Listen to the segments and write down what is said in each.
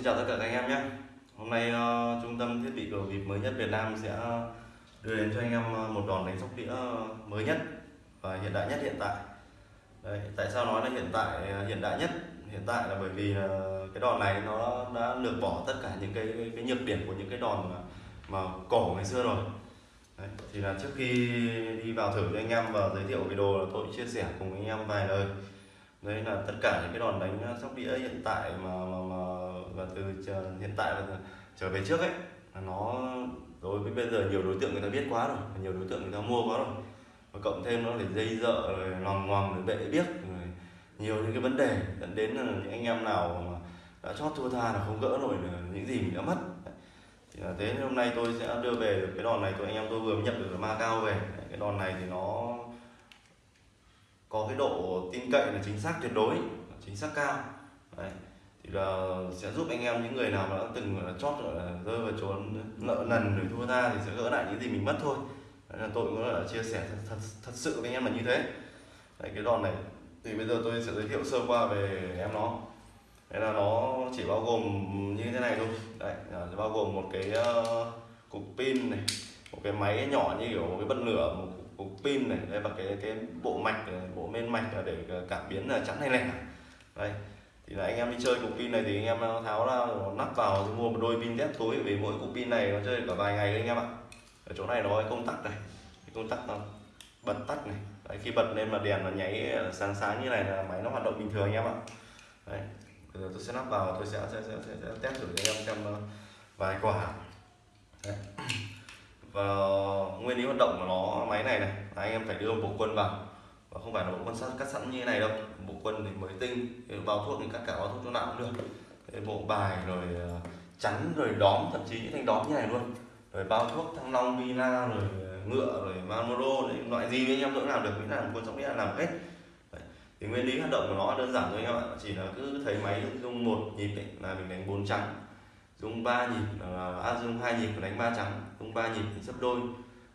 xin chào tất cả các anh em nhé. Hôm nay uh, trung tâm thiết bị cầu bịp mới nhất Việt Nam sẽ đưa đến cho anh em ờ, một đòn đánh sóc đĩa ờ, mới nhất và hiện đại nhất hiện tại. Đấy, Tại sao nói là hiện tại hiện đại nhất? Hiện tại là bởi vì uh, cái đòn này nó đã lược bỏ tất cả những cái cái, cái nhược điểm của những cái đòn mà, mà cổ ngày xưa rồi. Đấy, thì là trước khi đi vào thử cho anh em và giới thiệu video là tôi chia sẻ cùng anh em vài lời đấy là tất cả những cái đòn đánh ờ, sóc đĩa hiện tại mà mà, mà và từ chờ, hiện tại và trở về trước ấy là nó đối với bây giờ nhiều đối tượng người ta biết quá rồi nhiều đối tượng người ta mua quá rồi. Và cộng thêm nó để dây dợ rồi lòng ngoằng rồi bệ biết rồi nhiều những cái vấn đề dẫn đến là những anh em nào mà đã chót thua tha là không gỡ nổi những gì mình đã mất. Thì là thế nên hôm nay tôi sẽ đưa về được cái đòn này tôi anh em tôi vừa nhận được ma cao về. Cái đòn này thì nó có cái độ tin cậy là chính xác tuyệt đối chính xác cao. Đấy. thì là sẽ giúp anh em những người nào mà đã từng là chót là rơi vào trốn nợ nần rồi thua tha thì sẽ gỡ lại những gì mình mất thôi. Đấy là tôi cũng là chia sẻ thật, thật, thật sự với anh em là như thế. Đấy, cái đòn này thì bây giờ tôi sẽ giới thiệu sơ qua về em nó. Đấy là nó chỉ bao gồm như thế này thôi. Đấy, à, bao gồm một cái uh, cục pin này một cái máy nhỏ như kiểu một cái bật lửa một cục pin này đây và cái cái bộ mạch bộ men mạch là để cảm biến là chắn hay lẻ. Đây thì là anh em đi chơi cục pin này thì anh em tháo ra nắp vào thì mua một đôi pin test túi vì mỗi cục pin này nó chơi cả vài ngày đấy anh em ạ. Ở chỗ này nó có công tắc này công tắc nó bật tắt này. Đấy, khi bật lên mà đèn nó nháy sáng sáng như này là máy nó hoạt động bình thường anh em ạ. Đấy bây giờ tôi sẽ lắp vào tôi sẽ sẽ, sẽ, sẽ, sẽ test thử cho anh em xem ờ, vài quả. Đấy và nguyên lý hoạt động của nó máy này này là anh em phải đưa một bộ quân vào. Và không phải là bộ quân sắt cắt sẵn như thế này đâu. Bộ quân thì mới tinh bao thuốc thì cắt cả bao thuốc chỗ nào cũng được. Cái bộ bài rồi ờ, chắn rồi đóm thậm chí những thanh đóm như này luôn. Rồi bao thuốc thăng long vina rồi ờ, ngựa rồi mamoro loại gì anh em cũng làm được miễn là quân sóc đĩa làm hết. Đấy. thì nguyên lý hoạt động của nó đơn giản thôi anh em ạ. Chỉ là cứ thấy máy dùng một nhịp ấy, là mình đánh bốn trắng rung 3 nhịp à, à dùng hai nhịp đánh ba trắng dùng 3 nhịp thì sấp đôi.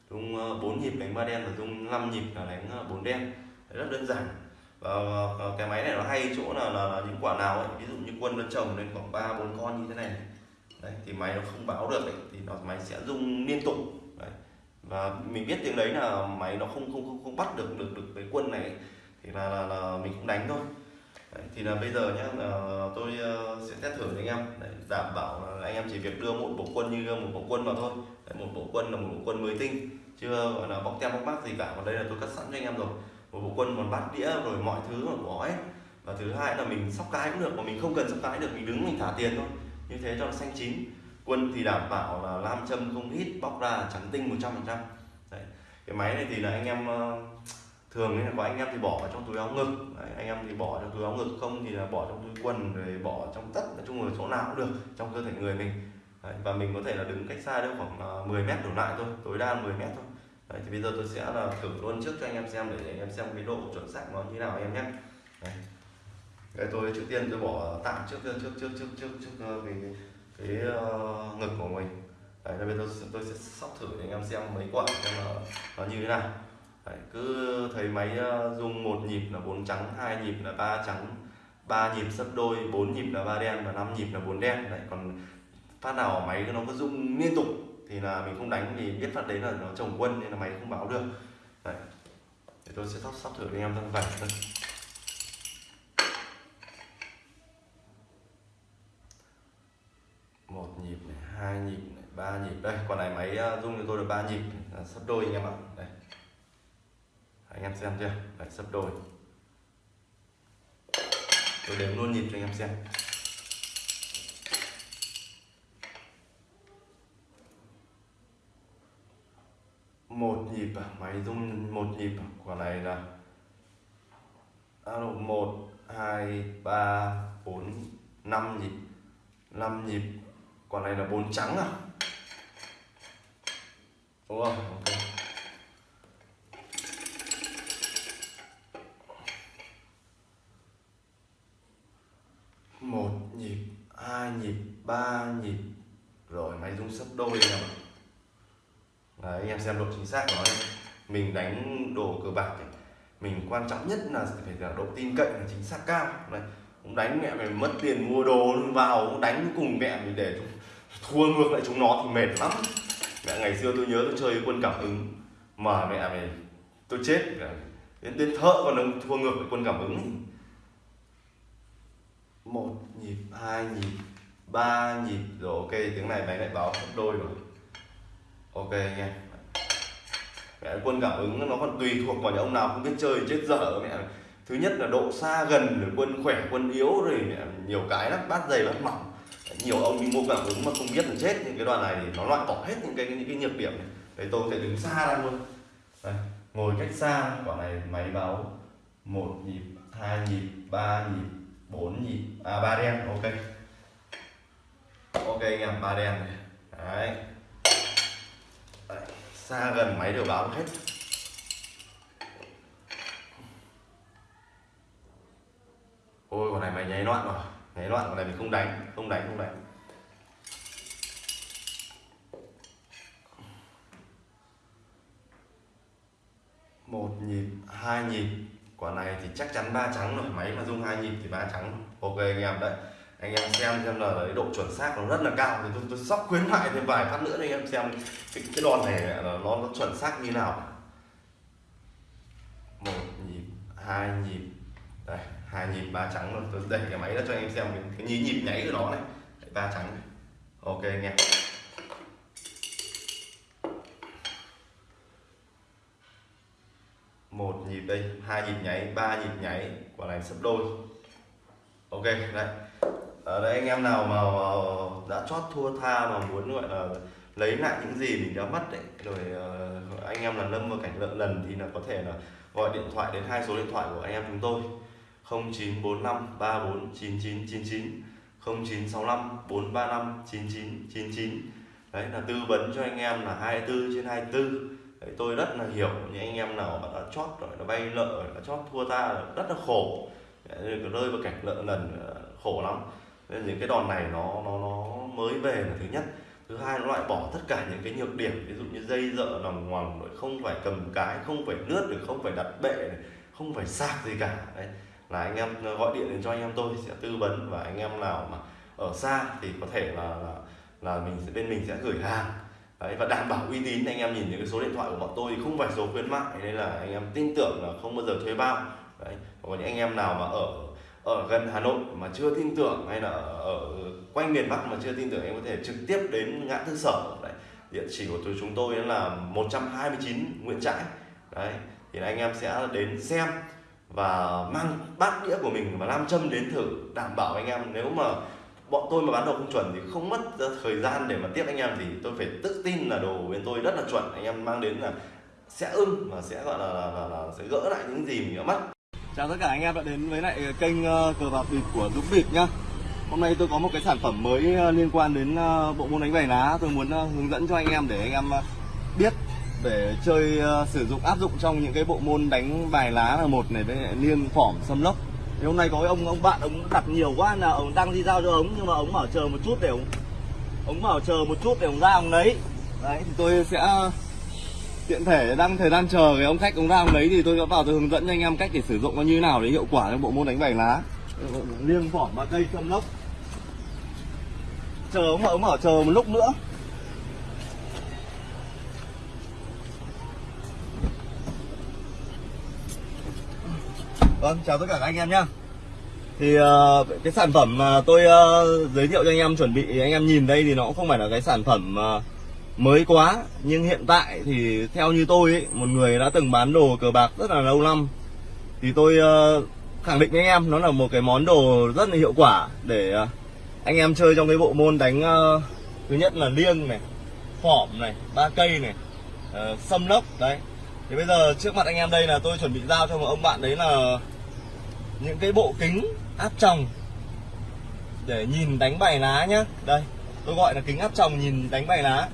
Dùng 4 ờ, nhịp đánh ba đen và dùng 5 nhịp là đánh ờ, bốn đen. Đấy, rất đơn giản. Và cái máy này nó hay chỗ là, là, là những quả nào ấy ví dụ như quân nó trồng lên khoảng ba bốn con như thế này. Đấy thì máy nó không báo được ấy, thì nó máy sẽ rung liên tục. Đấy. và mình biết tiếng đấy là máy nó không không không, không bắt được được được cái quân này thì là, là, là mình cũng đánh thôi. Đấy, thì là bây giờ nhé ờ, tôi ờ, sẽ test thử với anh em. Đấy, đảm bảo là anh em chỉ việc đưa một bộ quân như một bộ quân vào thôi. Đấy, một bộ quân là một bộ quân mới tinh chưa ờ, gọi là bóc tem bóc mát gì cả. Còn đây là tôi cắt sẵn cho anh em rồi. Một bộ quân còn bát đĩa rồi mọi thứ còn có ấy và thứ hai là mình sóc cái cũng được mà mình không cần sóc cái được mình đứng mình thả tiền thôi. Như thế cho nó xanh chín. Quân thì đảm bảo là lam châm không hít bóc ra trắng tinh 100% trăm cái máy này thì là anh em uh, thường là có anh em thì bỏ vào trong túi áo ngực. Đấy, anh em thì bỏ trong túi áo ngực không thì là bỏ trong túi quần rồi bỏ trong tất nói chung là chỗ nào cũng được trong cơ thể người mình. Đấy, và mình có thể là đứng cách xa đâu khoảng à, 10 mét đổ lại thôi tối đa 10 mét thôi. Đấy, thì bây giờ tôi sẽ là thử luôn trước cho anh em xem để anh em xem cái độ chuẩn xác nó như nào em nhé. Đấy. Đấy, tôi trước tiên tôi bỏ tạm trước trước trước trước trước trước, trước ờ, cái cái, uh, ngực của mình. Đấy, bây giờ tôi sẽ sóc thử để anh em xem mấy quả xem nó, nó như thế nào. Đấy, cứ thấy máy ờ, dùng một nhịp là bốn trắng hai nhịp là ba trắng ba nhịp sấp đôi bốn nhịp là ba đen và năm nhịp là bốn đen. Đấy còn phát nào máy nó cứ rung liên tục thì là mình không đánh vì biết phát đấy là nó trồng quân nên là máy không báo được. Đấy để tôi sẽ sắp sắp thử với em thằng vạch thôi một nhịp này hai nhịp này ba nhịp. Đây còn này máy ờ, rung cho tôi được ba nhịp sắp đôi anh em ạ. Đây anh em xem chưa? Đấy sấp đôi. Tôi đếm luôn nhịp cho anh em xem. Một nhịp à? máy rung một nhịp à? quả này là à, alo một, hai, ba, bốn, năm nhịp. Năm nhịp. Quả này là bốn trắng à? Đúng không? Ok. Một nhịp hai nhịp ba nhịp. Rồi máy rung sấp đôi em Đấy, anh em xem độ chính xác của nó mình đánh đồ cờ bạc ấy. mình quan trọng nhất là phải là độ tin cậy là chính xác cao. Này cũng đánh mẹ mày mất tiền mua đồ vào cũng đánh cùng mẹ mày để thua ngược lại chúng nó thì mệt lắm. Mẹ ngày xưa tôi nhớ tôi chơi quân cảm ứng mà mẹ mày tôi chết. Đến đến thợ còn thua ngược lại quân cảm ứng một nhịp hai nhịp ba nhịp. Rồi ok tiếng này máy lại báo gấp đôi rồi. Ok anh em mẹ quân cảm ứng nó còn tùy thuộc vào những ông nào không biết chơi chết dở mẹ thứ nhất là độ xa gần rồi quân khỏe quân yếu rồi mẹ, nhiều cái lắm bát dày bát mỏng. Nhiều ông đi mua cảm ứng mà không biết là chết. Nhưng cái đoạn này thì nó loại bỏ hết những cái những cái nhược điểm. Này đấy tôi sẽ đứng xa ra luôn. Đây, ngồi cách xa. Quả này máy báo một nhịp hai nhịp ba nhịp bốn nhịp à ba đen, ok. Ok anh em, ba đen này. Đấy. đấy, xa gần máy đều báo hết. Ôi, con này mày nháy loạn rồi. Nháy loạn, con này mình không đánh không đánh không đánh. Một nhịp, hai nhịp quả này thì chắc chắn ba trắng rồi máy mà dung hai nhịp thì ba trắng. Ok anh em đấy anh em xem xem là cái độ chuẩn xác nó rất là cao. Thì tôi, tôi sóc khuyến mại thêm vài phát nữa để anh em xem cái, cái đòn này là nó, nó chuẩn xác như nào. Một nhịp hai nhịp. Đây hai nhịp ba trắng rồi. Tôi đẩy cái máy ra cho anh em xem cái, cái nhí nhịp nháy của nó này. Ba trắng này. ok anh em. Một nhịp đây, hai nhịp nháy, ba nhịp nháy, quả này sấp đôi. Ok, đấy. Ở đây anh em nào mà đã chót thua tha mà muốn, gọi là, lấy lại những gì mình đã mất đấy rồi ờ, anh em là lâm vào cảnh lợn lần thì là có thể là gọi điện thoại đến hai số điện thoại của anh em chúng tôi. 0945 34 99 99 0965 435 9999 đấy, là tư vấn cho anh em là 24 trên 24 đấy, tôi rất là hiểu những anh em nào mà đã chót rồi nó bay nợ rồi đã chót thua ta rất là khổ. Đấy, rơi vào cảnh nợ lần ờ, khổ lắm. Nên những cái đòn này nó nó nó mới về là thứ nhất. Thứ hai nó loại bỏ tất cả những cái nhược điểm ví dụ như dây dợ lòng ngoằng rồi không phải cầm cái không phải lướt được không phải đặt bệ này, không phải sạc gì cả. Đấy là anh em ờ, gọi điện đến cho anh em tôi sẽ tư vấn và anh em nào mà ở xa thì có thể là là, là mình sẽ bên mình sẽ gửi hàng đấy, và đảm bảo uy tín. Anh em nhìn những cái số điện thoại của bọn tôi thì không phải số khuyến mại nên là anh em tin tưởng là không bao giờ thuê bao. Đấy, còn những anh em nào mà ở ở gần Hà Nội mà chưa tin tưởng hay là ở quanh miền Bắc mà chưa tin tưởng em có thể trực tiếp đến ngã tư sở. Đấy, địa chỉ của chúng tôi là 129 Nguyễn Trãi. Đấy, thì anh em sẽ đến xem và mang bát đĩa của mình và nam châm đến thử, đảm bảo anh em nếu mà bọn tôi mà bán đồ không chuẩn thì không mất thời gian để mà tiếp anh em thì tôi phải tự tin là đồ bên tôi rất là chuẩn. Anh em mang đến là sẽ ưng và sẽ gọi là, là, là, là sẽ gỡ lại những gì mình đã mất. Chào tất cả anh em đã đến với lại ờ, kênh ờ, cờ bạc bịp của Dũng Bịp nhá. Hôm nay tôi có một cái sản phẩm mới ờ, liên quan đến bộ môn đánh bài lá tôi muốn hướng dẫn cho anh em để anh em biết để chơi sử dụng áp dụng trong những cái bộ môn đánh bài lá là một này với liêng phỏm xâm lốc thì hôm nay có cái ông ông bạn ông đặt nhiều quá là ông đang đi giao cho ống nhưng mà ống bảo chờ một chút để ông ống bảo chờ một chút để ông ra ông lấy. Đấy, thì tôi sẽ tiện thể đang thời gian chờ cái ông khách ông ra ông lấy thì tôi sẽ vào tôi hướng dẫn cho anh em cách để sử dụng nó như nào để hiệu quả trong bộ môn đánh bài lá. Liêng vỏ ba cây xâm lốc. Chờ ông bảo ông bảo chờ một lúc nữa. Vâng, chào tất cả các anh em nhé Thì uh, cái sản phẩm mà tôi uh, giới thiệu cho anh em chuẩn bị Anh em nhìn đây thì nó cũng không phải là cái sản phẩm uh, mới quá. Nhưng hiện tại thì theo như tôi ấy, Một người đã từng bán đồ cờ bạc rất là lâu năm. Thì tôi uh, khẳng định với anh em Nó là một cái món đồ rất là hiệu quả Để uh, anh em chơi trong cái bộ môn đánh uh, Thứ nhất là liêng này Phỏm này, ba cây này uh, Xâm lốc, đấy. Thì bây giờ trước mặt anh em đây là tôi chuẩn bị giao cho một ông bạn đấy là những cái bộ kính áp tròng để nhìn đánh bài lá nhá. Đây, tôi gọi là kính áp tròng nhìn đánh bài lá.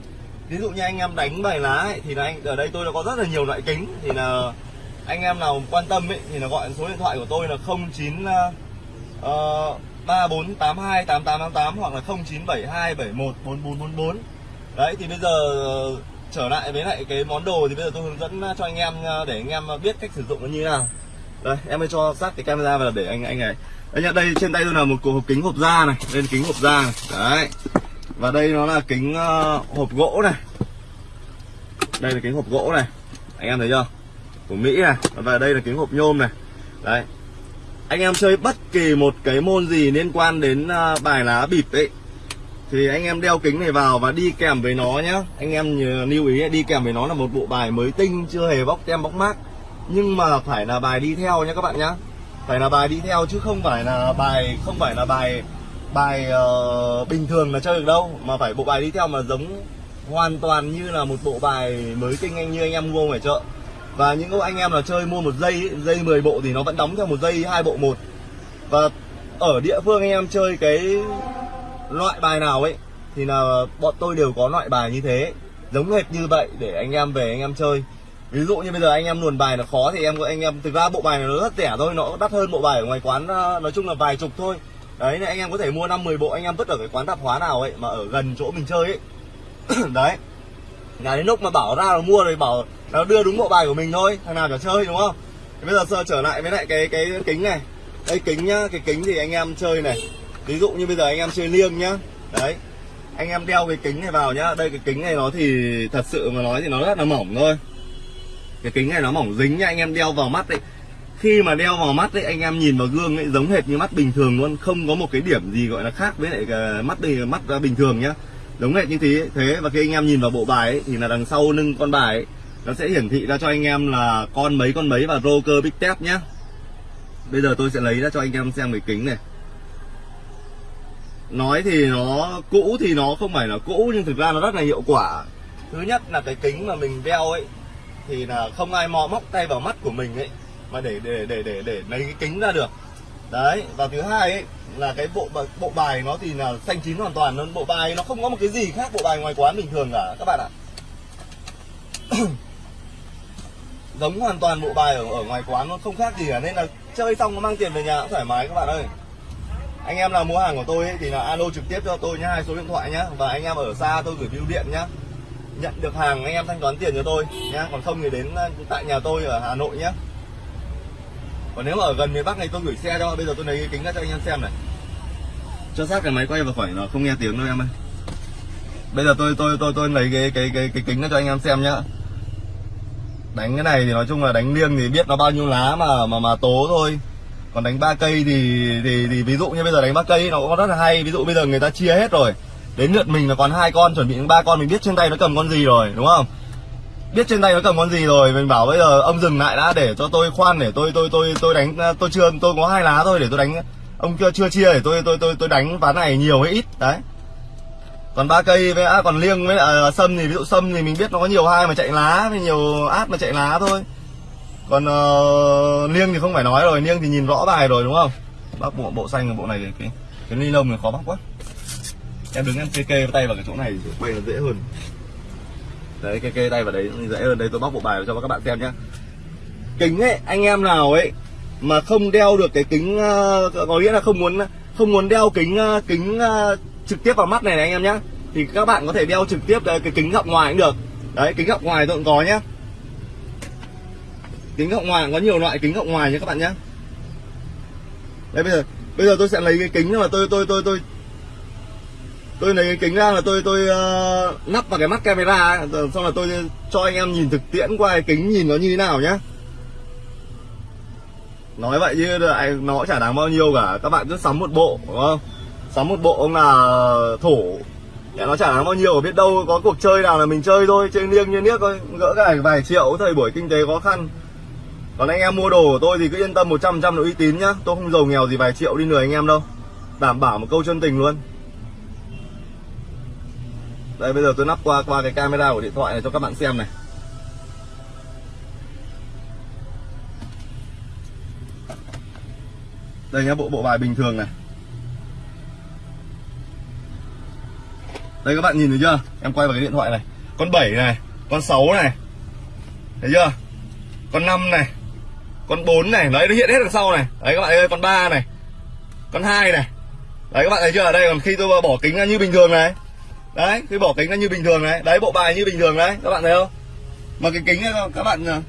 Ví dụ như anh em đánh bài lá ấy, thì là anh ở đây tôi đã có rất là nhiều loại kính thì là anh em nào quan tâm ấy thì là gọi số điện thoại của tôi là 09 uh, 3482 8888 hoặc là 0972 71 4444. Đấy thì bây giờ ờ, trở lại với lại cái món đồ thì bây giờ tôi hướng dẫn ờ, cho anh em ờ, để anh em biết cách sử dụng nó như thế nào đây em mới cho sát cái camera vào để anh anh này. Anh nhận đây trên tay tôi là một cục hộp kính hộp da này lên kính hộp da này. Đấy. Và đây nó là kính uh, hộp gỗ này. Đây là kính hộp gỗ này. Anh em thấy chưa? Của mỹ này. Và đây là kính hộp nhôm này. Đấy. Anh em chơi bất kỳ một cái môn gì liên quan đến uh, bài lá bịp ấy thì anh em đeo kính này vào và đi kèm với nó nhá. Anh em lưu ý đi kèm với nó là một bộ bài mới tinh chưa hề bóc tem bóc mác nhưng mà phải là bài đi theo nhé các bạn nhá. Phải là bài đi theo chứ không phải là bài không phải là bài bài uh, bình thường là chơi được đâu. Mà phải bộ bài đi theo mà giống hoàn toàn như là một bộ bài mới tinh anh như anh em mua ngoài chợ. Và những anh em là chơi mua một dây dây 10 bộ thì nó vẫn đóng theo một dây hai bộ một. Và ở địa phương anh em chơi cái loại bài nào ấy thì là bọn tôi đều có loại bài như thế. Giống hệt như vậy để anh em về anh em chơi ví dụ như bây giờ anh em luồn bài nó khó thì em, anh em, thực ra bộ bài này nó rất rẻ thôi, nó đắt hơn bộ bài ở ngoài quán ờ, nói chung là vài chục thôi. Đấy này anh em có thể mua năm 10 bộ, anh em vứt ở cái quán tạp hóa nào ấy, mà ở gần chỗ mình chơi ấy. Đấy. Nhà đến lúc mà bảo ra là mua rồi bảo nó đưa đúng bộ bài của mình thôi, thằng nào chả chơi, đúng không? Thì bây giờ trở lại với lại cái cái kính này. Đây, kính nhá, cái kính thì anh em chơi này. Ví dụ như bây giờ anh em chơi liêng nhá. Đấy. Anh em đeo cái kính này vào nhá. Đây, cái kính này nó thì thật sự mà nói thì nó rất là mỏng thôi cái kính này nó mỏng dính nha anh em đeo vào mắt đấy khi mà đeo vào mắt đấy anh em nhìn vào gương ấy giống hệt như mắt bình thường luôn. Không có một cái điểm gì gọi là khác với lại ờ, mắt bình mắt ờ, bình thường nhá. Giống hệt như thế thế và khi anh em nhìn vào bộ bài ấy, thì là đằng sau lưng con bài ấy, nó sẽ hiển thị ra cho anh em là con mấy con mấy và rocker big tap nhá. Bây giờ tôi sẽ lấy ra cho anh em xem cái kính này. Nói thì nó cũ thì nó không phải là cũ nhưng thực ra nó rất là hiệu quả. Thứ nhất là cái kính mà mình đeo ấy thì là không ai mò móc tay vào mắt của mình ấy mà để để để để để lấy cái kính ra được. Đấy và thứ hai ấy là cái bộ bộ bài nó thì là xanh chín hoàn toàn luôn bộ bài nó không có một cái gì khác bộ bài ngoài quán bình thường cả các bạn ạ. Giống hoàn toàn bộ bài ở ở ngoài quán nó không khác gì cả nên là chơi xong nó mang tiền về nhà cũng thoải mái các bạn ơi. Anh em nào mua hàng của tôi ấy, thì là alo trực tiếp cho tôi nhá hai số điện thoại nhá và anh em ở xa tôi gửi bưu điện nhá nhận được hàng anh em thanh toán tiền cho tôi nhá. Còn không thì đến ờ, tại nhà tôi ở Hà Nội nhá. Còn nếu mà ở gần miền Bắc này tôi gửi xe cho. Bây giờ tôi lấy kính ra cho anh em xem này. Cho sát cái máy quay vào khỏi nó không nghe tiếng đâu em ơi. Bây giờ tôi tôi tôi tôi lấy cái cái cái cái kính ra cho anh em xem nhá. Đánh cái này thì nói chung là đánh liêng thì biết nó bao nhiêu lá mà mà mà tố thôi. Còn đánh ba cây thì, thì thì ví dụ như bây giờ đánh ba cây nó cũng rất là hay. Ví dụ bây giờ người ta chia hết rồi đến lượt mình là còn hai con chuẩn bị ba con mình biết trên tay nó cầm con gì rồi đúng không? Biết trên tay nó cầm con gì rồi mình bảo bây giờ ông dừng lại đã để cho tôi khoan để tôi tôi tôi tôi đánh à, tôi chưa tôi có hai lá thôi để tôi đánh ông chưa chưa chia để tôi tôi tôi tôi đánh ván này nhiều hay ít đấy. Còn ba cây với à, còn liêng với à, sâm thì ví dụ sâm thì mình biết nó có nhiều hai mà chạy lá với nhiều át mà chạy lá thôi. Còn uh, liêng thì không phải nói rồi liêng thì nhìn rõ bài rồi đúng không? Bác bộ bộ xanh bộ này cái cái ni lông này khó bắt quá em đứng em kê kê tay vào cái chỗ này. Quay nó dễ hơn. Đấy kê kê tay vào đấy dễ hơn. Đây tôi bóc bộ bài cho các bạn xem nhé kính ấy anh em nào ấy mà không đeo được cái kính uh, có nghĩa là không muốn không muốn đeo kính uh, kính uh, trực tiếp vào mắt này, này anh em nhé thì các bạn có thể đeo trực tiếp cái kính gọng ngoài cũng được. Đấy kính gọng ngoài tôi cũng có nhé kính gọng ngoài có nhiều loại kính gọng ngoài nhé các bạn nhé đây bây giờ bây giờ tôi sẽ lấy cái kính mà tôi tôi tôi tôi tôi lấy cái kính ra là tôi tôi ờ, uh, nắp vào cái mắt camera ờ, xong là tôi cho anh em nhìn thực tiễn qua cái kính nhìn nó như thế nào nhá. Nói vậy chứ nó chả đáng bao nhiêu cả. Các bạn cứ sắm một bộ đúng không? Sắm một bộ ông là thổ. Nó chả đáng bao nhiêu biết đâu có cuộc chơi nào là mình chơi thôi chơi liêng như niếc thôi. Gỡ cái vài triệu thời buổi kinh tế khó khăn. Còn anh em mua đồ của tôi thì cứ yên tâm 100% là uy tín nhá. Tôi không giàu nghèo gì vài triệu đi lừa anh em đâu. Đảm bảo một câu chân tình luôn đây, bây giờ tôi nắp qua qua cái camera của điện thoại này cho các bạn xem này. Đây nhá, bộ bộ bài bình thường này. Đây, các bạn nhìn thấy chưa? Em quay vào cái điện thoại này. Con 7 này, con 6 này. Thấy chưa? Con 5 này. Con 4 này. Đấy, nó hiện hết đằng sau này. Đấy, các bạn ơi, con 3 này. Con 2 này. Đấy, các bạn thấy chưa? Ở đây, còn khi tôi bỏ kính ra như bình thường này đấy khi bỏ kính nó như bình thường đấy, đấy bộ bài như bình thường đấy. Các bạn thấy không? Mà cái kính ấy, các bạn ờ,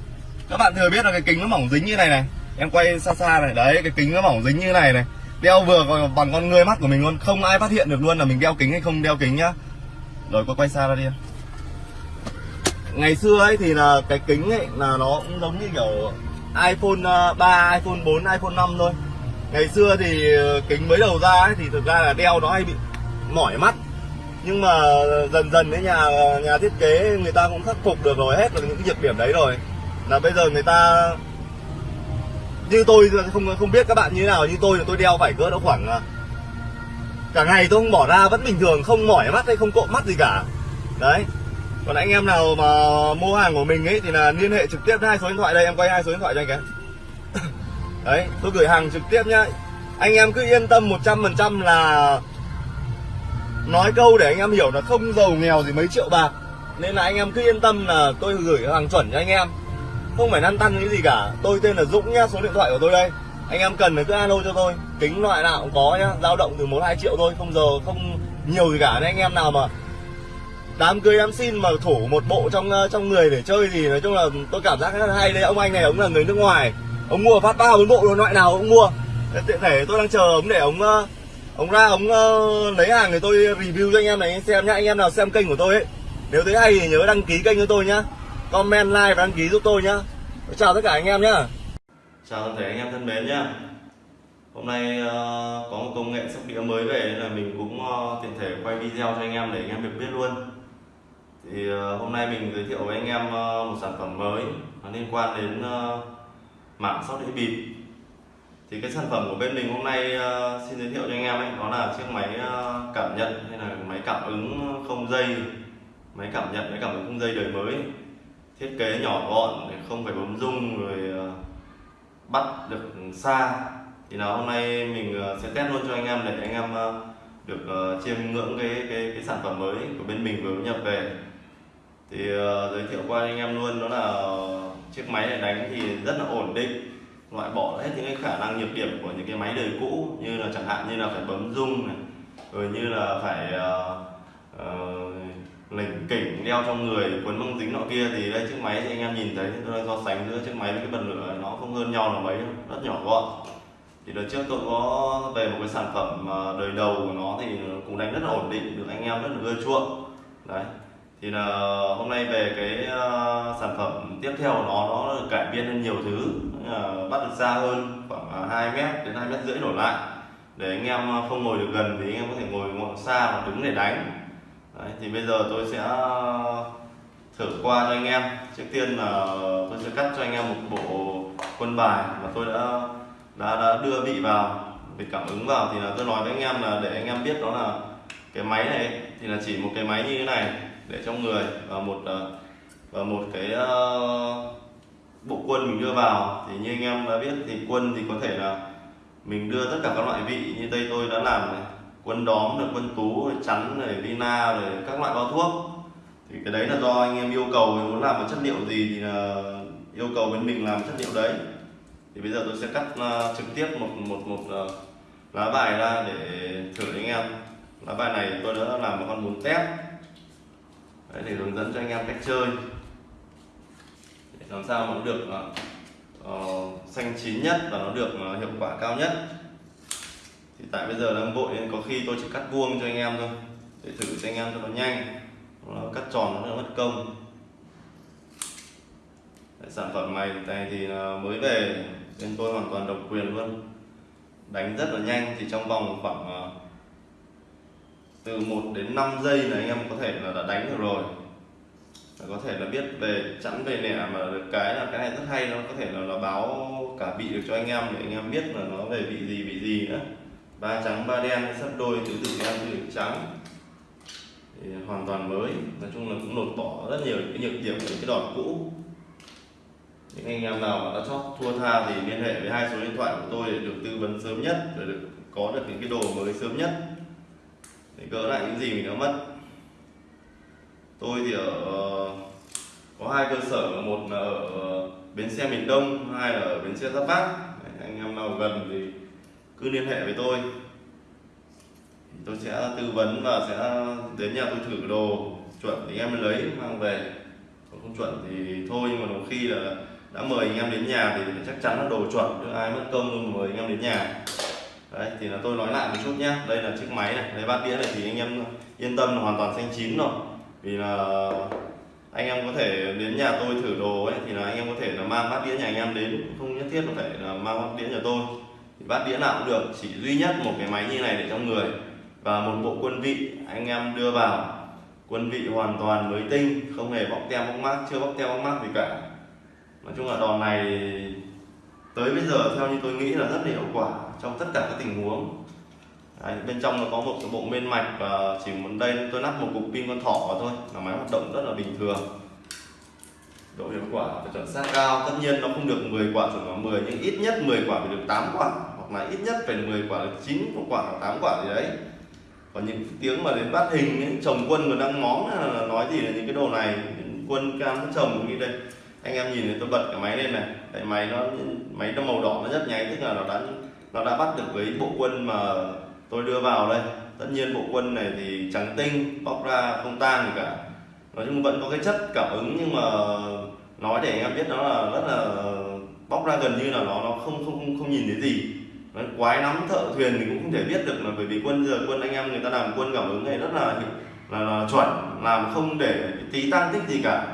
các bạn thừa biết là cái kính nó mỏng dính như này này. Em quay xa xa này. Đấy cái kính nó mỏng dính như này này. Đeo vừa còn bằng con người mắt của mình luôn. Không ai phát hiện được luôn là mình đeo kính hay không đeo kính nhá. Rồi có quay xa ra đi em. Ngày xưa ấy thì là cái kính ấy là nó cũng giống như kiểu iPhone ờ, 3, iPhone 4, iPhone 5 thôi. Ngày xưa thì ờ, kính mới đầu ra ấy thì thực ra là đeo nó hay bị mỏi mắt nhưng mà dần dần cái nhà nhà thiết kế người ta cũng khắc phục được rồi, hết được những cái nhược điểm đấy rồi. Là bây giờ người ta, như tôi không không biết các bạn như thế nào, như tôi thì tôi đeo vải cỡ độ khoảng à, cả ngày tôi không bỏ ra, vẫn bình thường, không mỏi mắt hay không cộm mắt gì cả. Đấy. Còn anh em nào mà mua hàng của mình ấy, thì là liên hệ trực tiếp hai số điện thoại đây, em quay hai số điện thoại cho anh cái. Đấy, tôi gửi hàng trực tiếp nhá. Anh em cứ yên tâm 100% là nói câu để anh em hiểu là không giàu nghèo gì mấy triệu bạc. Nên là anh em cứ yên tâm là tôi gửi hàng chuẩn cho anh em. Không phải lăn tăn cái gì cả. Tôi tên là Dũng nhá, số điện thoại của tôi đây. Anh em cần thì cứ alo cho tôi. Kính loại nào cũng có nhá, dao động từ một hai triệu thôi, không giờ, không nhiều gì cả. Nên anh em nào mà đám cưới đám xin mà thủ một bộ trong ờ, trong người để chơi thì nói chung là tôi cảm giác rất hay. Đấy ông anh này, ông là người nước ngoài. Ông mua phát ba bốn bộ loại nào cũng mua. Tiện thể tôi đang chờ ông để ông ờ, ông ra ông uh, lấy hàng thì tôi review cho anh em này xem nhá anh em nào xem kênh của tôi ấy. Nếu thấy hay thì nhớ đăng ký kênh cho tôi nhá. Comment like và đăng ký giúp tôi nhá. Chào tất cả anh em nhá. Chào toàn thể anh em thân mến nhá. Hôm nay uh, có một công nghệ sóc đĩa mới về là mình cũng uh, tiện thể quay video cho anh em để anh em được biết luôn. Thì uh, hôm nay mình giới thiệu với anh em uh, một sản phẩm mới nó liên quan đến uh, mảng sóc đĩa bịp thì cái sản phẩm của bên mình hôm nay uh, xin giới thiệu cho anh em ấy đó là chiếc máy uh, cảm nhận hay là máy cảm ứng không dây. Máy cảm nhận máy cảm ứng không dây đời mới. Thiết kế nhỏ gọn để không phải bấm rung rồi uh, bắt được xa. Thì là hôm nay mình uh, sẽ test luôn cho anh em để anh em uh, được uh, chiêm ngưỡng cái cái cái sản phẩm mới của bên mình vừa nhập về. Thì uh, giới thiệu qua anh em luôn đó là chiếc máy này đánh thì rất là ổn định loại bỏ hết những cái khả năng nhược điểm của những cái máy đời cũ như là chẳng hạn như là phải bấm rung này rồi như là phải uh, uh, lỉnh kỉnh đeo trong người quấn băng dính nọ kia thì đây chiếc máy thì anh em nhìn thấy tôi đang so sánh giữa chiếc máy với cái bật lửa nó không hơn nhau là mấy rất nhỏ gọn. Thì đợt trước tôi có về một cái sản phẩm ờ, đời đầu của nó thì cũng đánh rất là ổn định được anh em rất là ưa chuộng. Đấy thì là hôm nay về cái uh, sản phẩm tiếp theo của nó nó được cải biên hơn nhiều thứ. Uh, bắt được xa hơn khoảng ờ, 2 mét đến 2 mét rưỡi đổ lại. Để anh em không ngồi được gần thì anh em có thể ngồi ngọn xa và đứng để đánh. Đấy, thì bây giờ tôi sẽ thử qua cho anh em. Trước tiên là tôi sẽ cắt cho anh em một bộ quân bài mà tôi đã đã, đã đưa vị vào để cảm ứng vào. Thì là tôi nói với anh em là để anh em biết đó là cái máy này. Thì là chỉ một cái máy như thế này để trong người và một ờ, và một cái ờ, bộ quân mình đưa vào. Thì như anh em đã biết thì quân thì có thể là mình đưa tất cả các loại vị như đây tôi đã làm này quân đóm được quân tú rồi chắn rồi vina rồi các loại bao thuốc. Thì cái đấy là do anh em yêu cầu muốn làm một chất liệu gì thì là yêu cầu bên mình làm chất liệu đấy. Thì bây giờ tôi sẽ cắt uh, trực tiếp một một một uh, lá bài ra để thử anh em. Lá bài này tôi đã làm một con bún tép đấy, để hướng dẫn cho anh em cách chơi. Để làm sao mà nó được uh, xanh chín nhất và nó được uh, hiệu quả cao nhất. Thì tại bây giờ đang vội nên có khi tôi chỉ cắt vuông cho anh em thôi để thử cho anh em cho nó nhanh nó cắt tròn nó mất công. Đấy, sản phẩm này này thì mới về nên tôi hoàn toàn độc quyền luôn. Đánh rất là nhanh thì trong vòng khoảng từ 1 đến 5 giây là anh em có thể là đã đánh được rồi. Là có thể là biết về, chẵn về nẻ mà được cái là cái này rất hay, nó có thể là nó báo cả vị được cho anh em để anh em biết là nó về vị gì vị gì nữa. Ba trắng, ba đen, sắp đôi tứ tử đen tứ tử trắng. Thì hoàn toàn mới. Nói chung là cũng lột bỏ rất nhiều cái nhược điểm của cái đòn cũ. Những anh em nào mà đã chót thua tha thì liên hệ với hai số điện thoại của tôi để được tư vấn sớm nhất, để được có được những cái đồ mới sớm nhất để gỡ lại những gì mình đã mất. Tôi thì ở ờ, có hai cơ sở. Một là ở ờ, bến xe miền đông, hai là ở bến xe giáp bát. Anh em nào gần thì cứ liên hệ với tôi. Tôi sẽ tư vấn và sẽ đến nhà tôi thử đồ chuẩn thì em lấy, mang về. Còn không chuẩn thì thôi, nhưng mà đôi khi là đã mời anh em đến nhà thì chắc chắn là đồ chuẩn, chứ ai mất công mời anh em đến nhà đấy, thì là tôi nói lại một chút nhé đây là chiếc máy này, đây bát đĩa này thì anh em yên tâm là hoàn toàn xanh chín rồi. Vì là anh em có thể đến nhà tôi thử đồ ấy, thì là anh em có thể là mang bát đĩa nhà anh em đến. Không nhất thiết có phải là mang bát đĩa nhà tôi. Thì bát đĩa nào cũng được, chỉ duy nhất một cái máy như này để trong người. Và một bộ quân vị, anh em đưa vào. Quân vị hoàn toàn mới tinh, không hề bóc tem bóc mát chưa bóc tem bóc mát gì cả. Nói chung là đòn này tới bây giờ theo như tôi nghĩ là rất là hiệu quả trong tất cả các tình huống. Đấy, bên trong nó có một cái bộ bên mạch và chỉ muốn đây tôi lắp một cục pin con thỏ vào thôi là máy hoạt động rất là bình thường. Độ hiệu quả và chuẩn xác cao tất nhiên nó không được 10 quả chuẩn vào 10 nhưng ít nhất 10 quả phải được 8 quả hoặc là ít nhất phải 10 quả được 9 quả hoặc 8 quả gì đấy. Còn những tiếng mà đến bát hình ấy, chồng quân còn đang móng là nói gì là những cái đồ này quân cam chồng như đây. Anh em nhìn này tôi bật cái máy lên này tại máy nó máy nó màu đỏ nó rất nháy tức là nó đã nó đã bắt được với bộ quân mà tôi đưa vào đây. Tất nhiên bộ quân này thì trắng tinh bóc ra không tan gì cả. Nói chung vẫn có cái chất cảm ứng nhưng mà nói để anh em biết nó là rất là bóc ra gần như là nó nó không không không, không nhìn thấy gì. Nó quái lắm thợ thuyền thì cũng không thể biết được là bởi vì quân giờ quân anh em người ta làm quân cảm ứng này rất là là, là chuẩn làm không để tí tăng tích gì cả.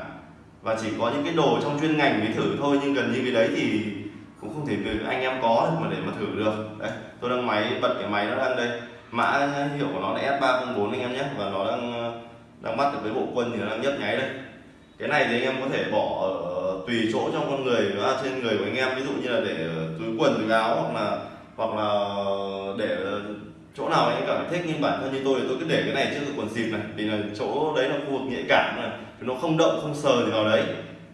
Và chỉ có những cái đồ trong chuyên ngành mới thử thôi nhưng gần như cái đấy thì cũng không thể anh em có mà để mà thử được. Đấy, tôi đang máy, bật cái máy nó đang đây. Mã hiệu của nó là S304 anh em nhé. Và nó đang ờ, đang bắt được với bộ quân thì nó đang nhấp nháy đây. Cái này thì anh em có thể bỏ ở tùy chỗ trong con người và trên người của anh em. Ví dụ như là để ờ, túi quần, túi áo hoặc là hoặc là ờ, để chỗ nào anh em cảm thấy thích nhưng bản thân như tôi thì tôi cứ để cái này trước quần xịp này. Vì là chỗ đấy là khu vực nhạy cảm này. Nó không động không sờ gì vào đấy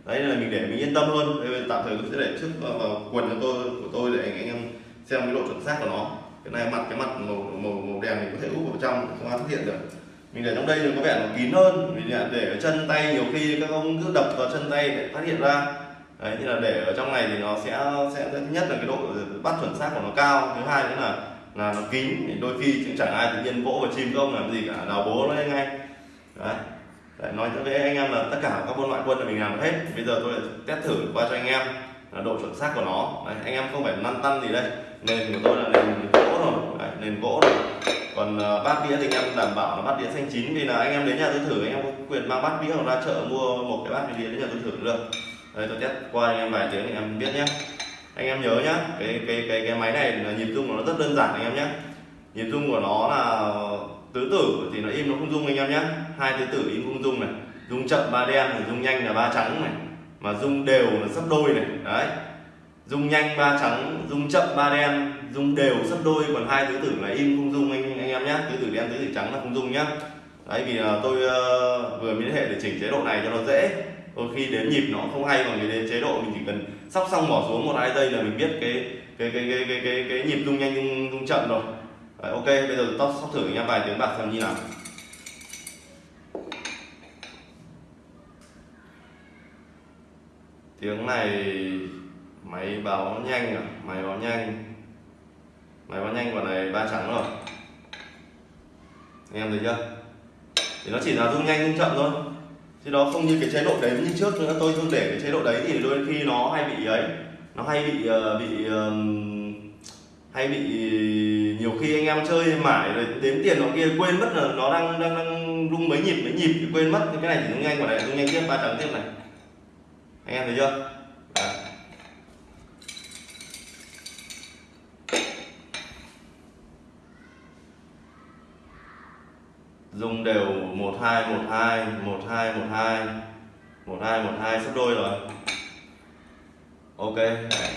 đấy là mình để mình yên tâm hơn tạm thời tôi sẽ để trước vào, vào quần của tôi của tôi để anh, em xem cái độ chuẩn xác của nó. Cái này mặt cái mặt màu màu, màu đèn mình có thể úp vào trong không ai phát hiện được. Mình để trong đây thì có vẻ nó kín hơn. Vì để ở chân tay nhiều khi các ông cứ đập vào chân tay để phát hiện ra. Đấy thì là để ở trong này thì nó sẽ sẽ thứ nhất là cái độ bắt chuẩn xác của nó cao. Thứ hai nữa là là nó kín. Thì đôi khi chẳng ai tự nhiên vỗ vào chim không làm gì cả. Đào bố nó ngay. Đấy. Đấy, nói với anh em là tất cả các môn loại quân là mình làm hết. Bây giờ tôi test thử qua cho anh em là độ chuẩn xác của nó. Đấy, anh em không phải lăn tăn gì đây. Nền của tôi là nền gỗ rồi Đấy, nền gỗ rồi còn uh, bát đĩa thì anh em đảm bảo là bát đĩa xanh chín. Vì là anh em đến nhà tôi thử anh em có quyền mang bát đĩa hoặc ra chợ mua một cái bát đĩa đến nhà tôi thử được. Đây tôi test qua anh em vài tiếng anh em biết nhé anh em nhớ nhá cái cái cái cái máy này là nhịp rung của nó rất đơn giản anh em nhé nhịp rung của nó là tứ tử thì nó im nó không rung anh em nhé hai tứ tử in không dung này dung chậm ba đen này dung nhanh là ba trắng này mà dung đều là sấp đôi này đấy. Dung nhanh ba trắng dung chậm ba đen dung đều sấp đôi còn hai tứ tử là in không dung anh anh em nhé tứ tử đen tứ tử trắng là không dung nhá. Đấy vì là tôi uh, vừa liên hệ để chỉnh chế độ này cho nó dễ. Đôi khi đến nhịp nó không hay còn cái đến chế độ mình chỉ cần sóc xong bỏ xuống một hai giây là mình biết cái cái cái cái cái cái, cái nhịp rung nhanh rung, rung chậm rồi. Đấy, ok bây giờ tôi sắp thử nha vài tiếng bạc xem như nào. Tiếng này máy báo nhanh à? Máy báo nhanh. Máy báo nhanh quả này ba trắng rồi. Anh em thấy chưa? Thì nó chỉ là rung nhanh rung chậm thôi. Chứ nó không như cái chế độ đấy như trước nữa. Tôi không để cái chế độ đấy thì đôi khi nó hay bị ấy. Nó hay bị uh, bị uh, hay bị nhiều khi anh em chơi mãi rồi đếm tiền nó kia quên mất là nó đang đang, đang rung mấy nhịp mấy nhịp thì quên mất. Cái này thì rung nhanh quả này rung nhanh tiếp ba trắng tiếp này anh em thấy chưa? Dùng đều một, hai một hai một hai một hai. Một hai một, hai, sắp đôi rồi. Ok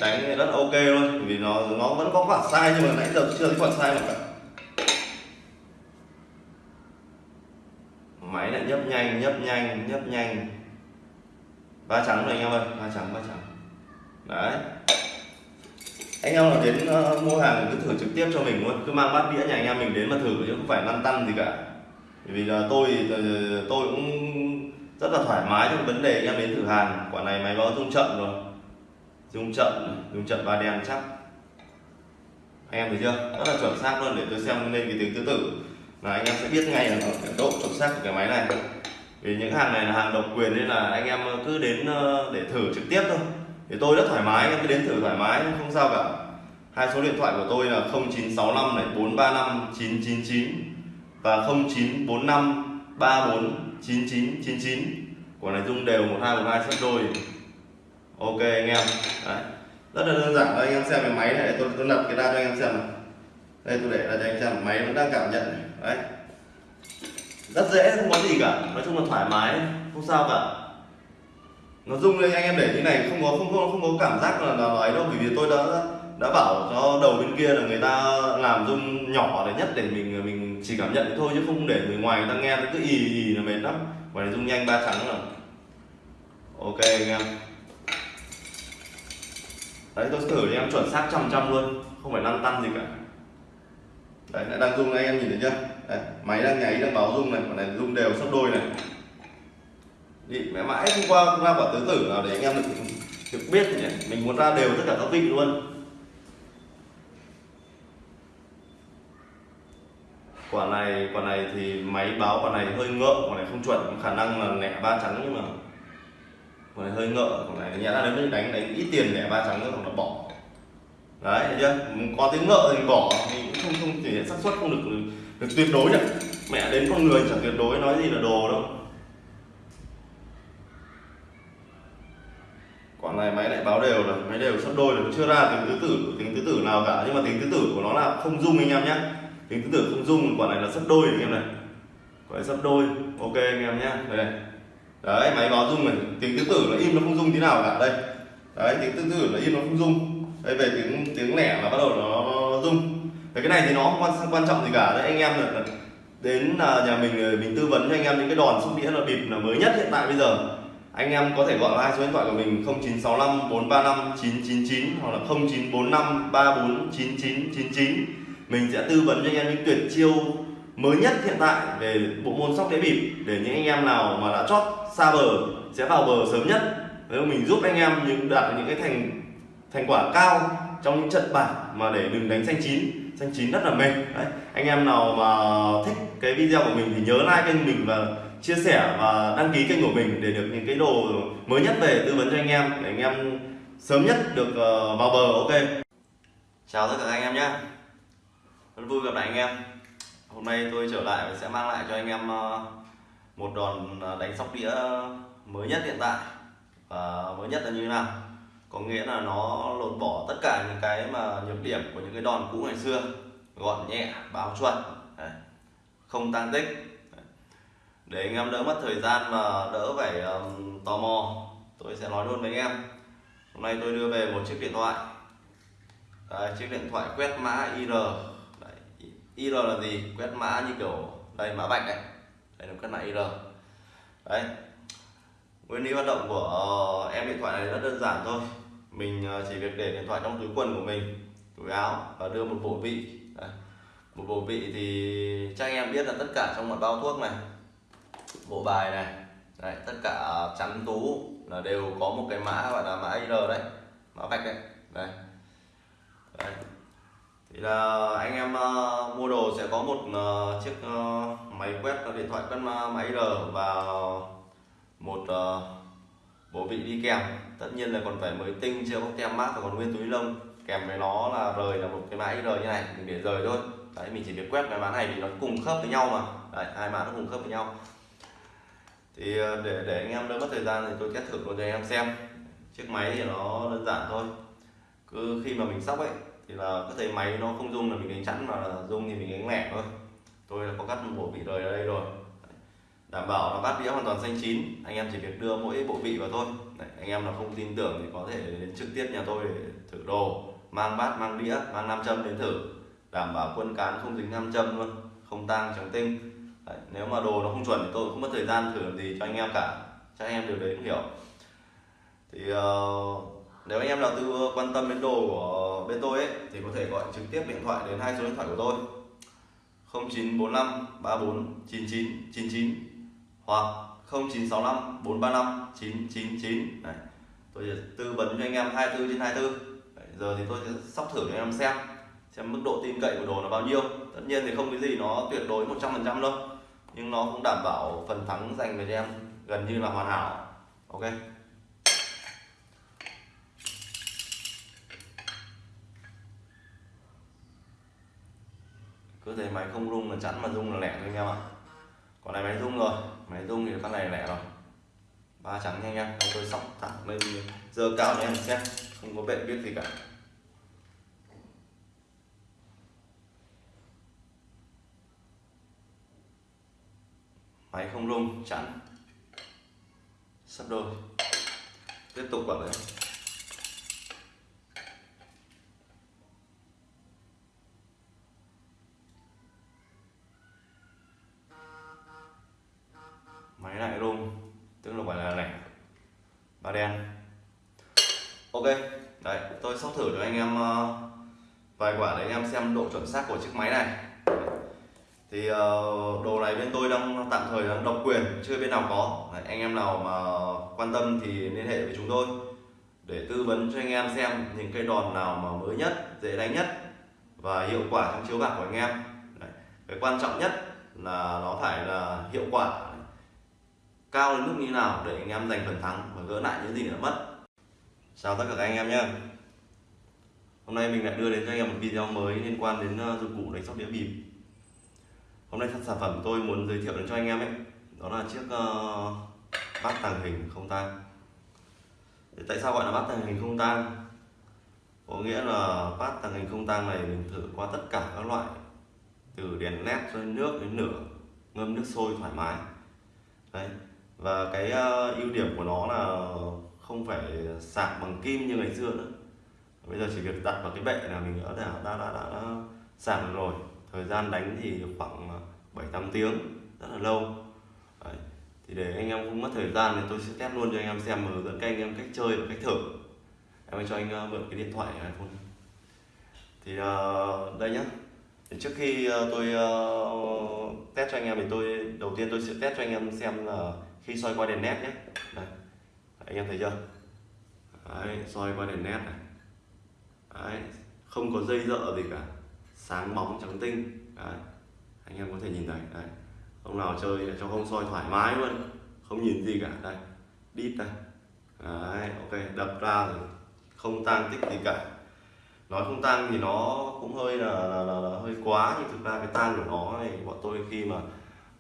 đánh rất ok luôn, vì nó nó vẫn có khoảng sai nhưng mà nãy giờ chưa thấy khoảng sai nào cả. Máy lại nhấp nhanh nhấp nhanh nhấp nhanh ba trắng rồi anh em ơi ba trắng ba trắng. Đấy. Anh em nào đến uh, mua hàng cứ thử trực tiếp cho mình luôn. Cứ mang bát đĩa nhà anh em mình đến mà thử chứ không phải lăn tăn gì cả. Vì là tôi ờ, tôi cũng rất là thoải mái trong vấn đề anh em đến thử hàng. Quả này máy báo rung chậm rồi. Rung chậm rung chậm ba đen chắc. Anh em thấy chưa? Rất là chuẩn xác luôn để tôi xem lên cái tiếng tứ tử. Là anh em sẽ biết ngay là cái độ chuẩn xác của cái máy này vì những hàng này là hàng độc quyền nên là anh em cứ đến ờ, để thử trực tiếp thôi. Thì tôi rất thoải mái anh em cứ đến thử thoải mái, không sao cả. Hai số điện thoại của tôi là 0965 này 435 999 và 0945 34 9999 của này dung đều 1212 sắp đôi. Ok, anh em. Đấy. Rất là đơn giản đây anh em xem cái máy này tôi tôi lập cái ra cho anh em xem này đây, tôi để ra cho anh em xem, máy vẫn đang cảm nhận này. Đấy rất dễ, không có gì cả. Nói chung là thoải mái. Không sao cả. Nó rung lên, anh em để như này không có không có không có cảm giác là nó ấy đâu, bởi vì tôi đã đã bảo cho đầu bên kia là người ta làm rung nhỏ để nhất để mình mình chỉ cảm nhận thôi, chứ không để người ngoài người ta nghe nó cứ ì ì là mệt lắm. Và này rung nhanh ba trắng rồi. Ok, anh em. Đấy, tôi thử cho em, chuẩn xác trăm trăm luôn. Không phải lăn tăn gì cả đấy đang rung anh em nhìn thấy chưa? Đấy, máy đang nháy đang báo rung này quả này rung đều sắp đôi này. Đi mẹ mãi hôm qua cũng ra quả tứ tử nào để anh em được được biết nhỉ? Mình muốn ra đều tất cả các vị luôn. Quả này quả này thì máy báo quả này hơi ngợ quả này không chuẩn khả năng là lẻ ba trắng nhưng mà quả này hơi ngợ quả này nhẽ là đến đánh đánh ít tiền lẻ ba trắng nữa còn là bỏ đấy, thấy chưa? Có tiếng ngợ thì bỏ mình cũng không không thể hiện xác suất, không được được tuyệt đối được. Mẹ đến con người chẳng tuyệt đối nói gì là đồ đâu. Quả này máy lại báo đều rồi, máy đều sắp đôi rồi, chưa ra tính tứ tử tính tứ tử nào cả. Nhưng mà tính tứ tử của nó là không dung anh em nhé tính tứ tử không dung, quả này là sắp đôi anh em này. Quả này sắp đôi, ok anh em nhé đây đấy, máy báo dung này. Tính tứ tử nó im, nó không dung tí nào cả đây. Đấy tính tứ tử nó im, nó không dung đây về tiếng tiếng lẻ là bắt đầu nó, rung. Về cái này thì nó không quan, quan trọng gì cả. Đấy anh em là đến là nhà mình ờ, mình tư vấn cho anh em những cái đòn xúc đĩa là bịp là mới nhất hiện tại bây giờ. Anh em có thể gọi hai số điện thoại của mình 0965 435 999 hoặc là 0945 34 9999 mình sẽ tư vấn cho anh em những tuyệt chiêu mới nhất hiện tại về bộ môn sóc đĩa bịp để những anh em nào mà đã chót xa bờ sẽ vào bờ sớm nhất. Nếu mình giúp anh em những đạt những cái thành thành quả cao trong những trận bảng mà để đừng đánh xanh chín. Xanh chín rất là mệt. Đấy, anh em nào mà thích cái video của mình thì nhớ like kênh mình và chia sẻ và đăng ký kênh của mình để được những cái đồ mới nhất về tư vấn cho anh em, để anh em sớm nhất được ờ, vào bờ. Ok. Chào tất cả anh em nhé. Rất vui gặp lại anh em. Hôm nay tôi trở lại và sẽ mang lại cho anh em ờ, một đòn ờ, đánh sóc đĩa mới nhất hiện tại. Và mới nhất là như thế nào? Có nghĩa là nó lột bỏ tất cả những cái mà nhược điểm của những cái đòn cũ ngày xưa gọn nhẹ báo chuẩn. Đấy. không tăng tích. Để anh em đỡ mất thời gian và đỡ phải um, tò mò tôi sẽ nói luôn với anh em. Hôm nay tôi đưa về một chiếc điện thoại. Đấy, chiếc điện thoại quét mã IR Đấy, IR là gì? Quét mã như kiểu đây mã vạch này đây là quét mã IR đấy nguyên lý hoạt động của ờ, em điện thoại này rất đơn giản thôi mình ờ, chỉ việc để điện thoại trong túi quần của mình túi áo và đưa một bộ vị đấy. một bộ vị thì chắc anh em biết là tất cả trong một bao thuốc này bộ bài này đấy, tất cả chắn tú là đều có một cái mã gọi là mã IR đấy mã vạch đấy đây đấy. thì là anh em uh, mua đồ sẽ có một uh, chiếc uh, máy quét điện thoại quét mã IR và một ờ, uh, bộ vị đi kèm. Tất nhiên là còn phải mới tinh chưa có tem mát và còn nguyên túi lông. Kèm với nó là rời là một cái mã IR như này mình để rời thôi. Đấy mình chỉ việc quét cái mã này vì nó cùng khớp với nhau mà. Đấy hai mã nó cùng khớp với nhau. Thì ờ, để để anh em đỡ mất thời gian thì tôi test thử luôn cho anh em xem. Chiếc máy thì nó đơn giản thôi. Cứ khi mà mình sóc ấy thì là có thấy máy nó không rung là mình đánh chắn mà dùng rung thì mình đánh lẻ thôi. Tôi là có cắt một bộ vị rời ở đây rồi đảm bảo là bát đĩa hoàn toàn xanh chín. Anh em chỉ việc đưa mỗi bộ vị vào thôi. Đấy, anh em nào không tin tưởng thì có thể đến trực tiếp nhà tôi để thử đồ. Mang bát mang đĩa mang nam châm đến thử. Đảm bảo quân cán không dính nam châm luôn không tang trắng tinh. Đấy, nếu mà đồ nó không chuẩn thì tôi không mất thời gian thử làm gì cho anh em cả. Chắc anh em điều đấy cũng hiểu. Thì uh, nếu anh em nào tư quan tâm đến đồ của bên tôi ấy thì có thể gọi trực tiếp điện thoại đến hai số điện thoại của tôi. 0945 34 99 99 hoặc 0965 435 999 Đấy. tôi sẽ tư vấn cho anh em 24 trên 24 Đấy, giờ thì tôi sẽ sóc thử cho anh em xem xem mức độ tin cậy của đồ là bao nhiêu tất nhiên thì không cái gì nó tuyệt đối 100% đâu nhưng nó cũng đảm bảo phần thắng dành về cho em gần như là hoàn hảo ok cứ thấy máy không rung là chắn mà rung là lẻ thôi anh em ạ à còn này máy rung rồi. Máy rung thì con này lẻ rồi. Ba trắng nha anh em tôi sóc thẳng lên giờ cao cho em xem. Không có bệnh biết gì cả. Máy không rung, chắn. Sắp đôi. Tiếp tục vào đấy máy lại rung tức là phải là lẻ. Ba đen. Ok đấy tôi sóc thử cho anh em ờ, vài quả để anh em xem độ chuẩn xác của chiếc máy này. Thì ờ, đồ này bên tôi đang tạm thời đang độc quyền chưa bên nào có. Đấy, anh em nào mà quan tâm thì liên hệ với chúng tôi để tư vấn cho anh em xem những cây đòn nào mà mới nhất dễ đánh nhất và hiệu quả trong chiếu bạc của anh em. Đấy. cái quan trọng nhất là nó phải là hiệu quả cao đến mức như nào để anh em giành phần thắng và gỡ lại những gì đã mất. Chào tất cả các anh em nhé. Hôm nay mình lại đưa đến cho anh em một video mới liên quan đến ờ, dụng cụ đánh sóc đĩa bịp. Hôm nay sản phẩm tôi muốn giới thiệu đến cho anh em ấy đó là chiếc uh, bát tàng hình không tang. Tại sao gọi là bát tàng hình không tang? Có nghĩa là bát tàng hình không tang này mình thử qua tất cả các loại từ đèn led cho đến nước đến lửa ngâm nước sôi thoải mái. Đấy và cái uh, ưu điểm của nó là không phải sạc bằng kim như ngày xưa nữa. Bây giờ chỉ việc đặt vào cái bệ là mình đã đã đã, đã, đã, đã sạc được rồi. Thời gian đánh thì khoảng ờ, 7 8 tiếng rất là lâu. Đấy. thì để anh em không mất thời gian thì tôi sẽ test luôn cho anh em xem và hướng dẫn các anh em cách chơi và cách thử. Em cho anh ờ, mượn cái điện thoại này iPhone. Thì uh, đây nhá. Thì trước khi uh, tôi uh, test cho anh em thì tôi đầu tiên tôi sẽ test cho anh em xem là khi soi qua đèn nét nhé. Đây. Anh em thấy chưa? Đấy, soi qua đèn nét này. Đấy, không có dây dợ gì cả. Sáng bóng trắng tinh. Đấy, anh em có thể nhìn thấy Đấy. ông nào chơi cho không soi thoải mái luôn. Không nhìn gì cả. Đây đít đây. Đấy, ok đập ra rồi. Không tan tích gì cả. Nói không tan thì nó cũng hơi là, là, là, là hơi quá. Nhưng thực ra cái tan của nó này bọn tôi khi mà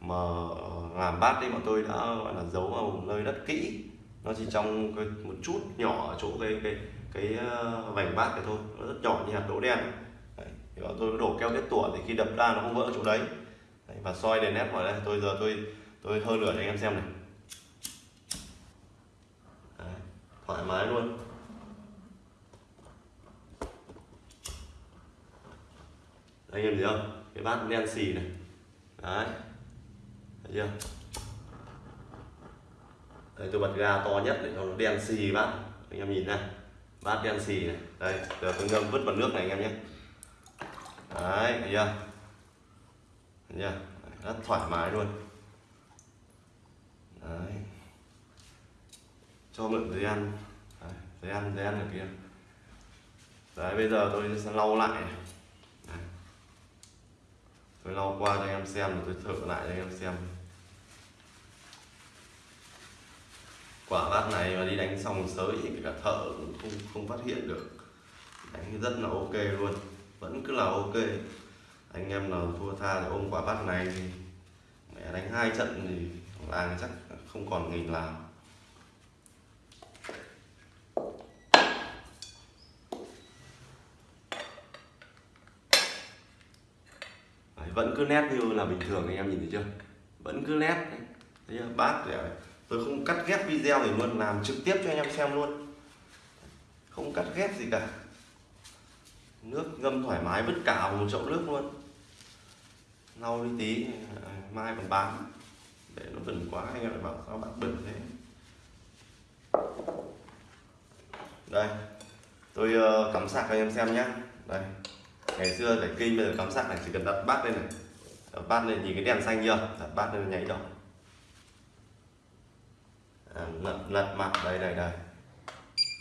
mà ờ, làm bát đi bọn tôi đã gọi là giấu vào nơi đất kỹ. Nó chỉ trong cái, một chút nhỏ ở chỗ cái cái cái ờ, vành bát này thôi. Nó rất nhỏ như hạt đỗ đen. Đấy. thì bọn tôi đổ keo kết tủa thì khi đập ra nó không vỡ ở chỗ đấy. đấy và soi đèn nét vào đây. Tôi giờ tôi tôi hơi lửa cho anh em xem này. Đấy. thoải mái luôn. Anh em thấy không? Cái bát đen xì này. Đấy thấy chưa? Đây tôi bật ga to nhất để cho nó đen xì bát. Anh em nhìn này. Bát đen xì này. Đây giờ tôi ngâm vứt vào nước này anh em nhé. Đấy thấy chưa? Thấy chưa? Rất thoải mái luôn. Đấy. Cho mượn giấy ăn. Đấy, giấy ăn giấy ăn ở kia. Đấy bây giờ tôi sẽ lau lại đấy. tôi lau qua cho anh em xem rồi tôi thử lại cho anh em xem. Quả bát này mà đi đánh xong sới thì cả thợ cũng không không phát hiện được. Đánh rất là ok luôn vẫn cứ là ok. Anh em nào thua tha thì ôm quả bát này thì mẹ đánh hai trận thì làng chắc không còn nghìn làm Đấy, vẫn cứ nét như là bình thường anh em nhìn thấy chưa? Vẫn cứ nét thấy chưa? bát để tôi không cắt ghép video để luôn làm trực tiếp cho anh em xem luôn. Không cắt ghép gì cả. Nước ngâm thoải mái vứt cả vào một chậu nước luôn. Lau đi tí à, mai còn bán. Để nó bẩn quá, anh em lại bảo sao bạn bẩn thế. Đây, tôi ờ, cắm sạc cho anh em xem nhé đây, ngày xưa để kinh, bây giờ cắm sạc này chỉ cần đặt bát lên này. Đặt bát lên nhìn cái đèn xanh chưa? Đặt bát lên nháy đỏ à, lật, lật mặt đây đây đây.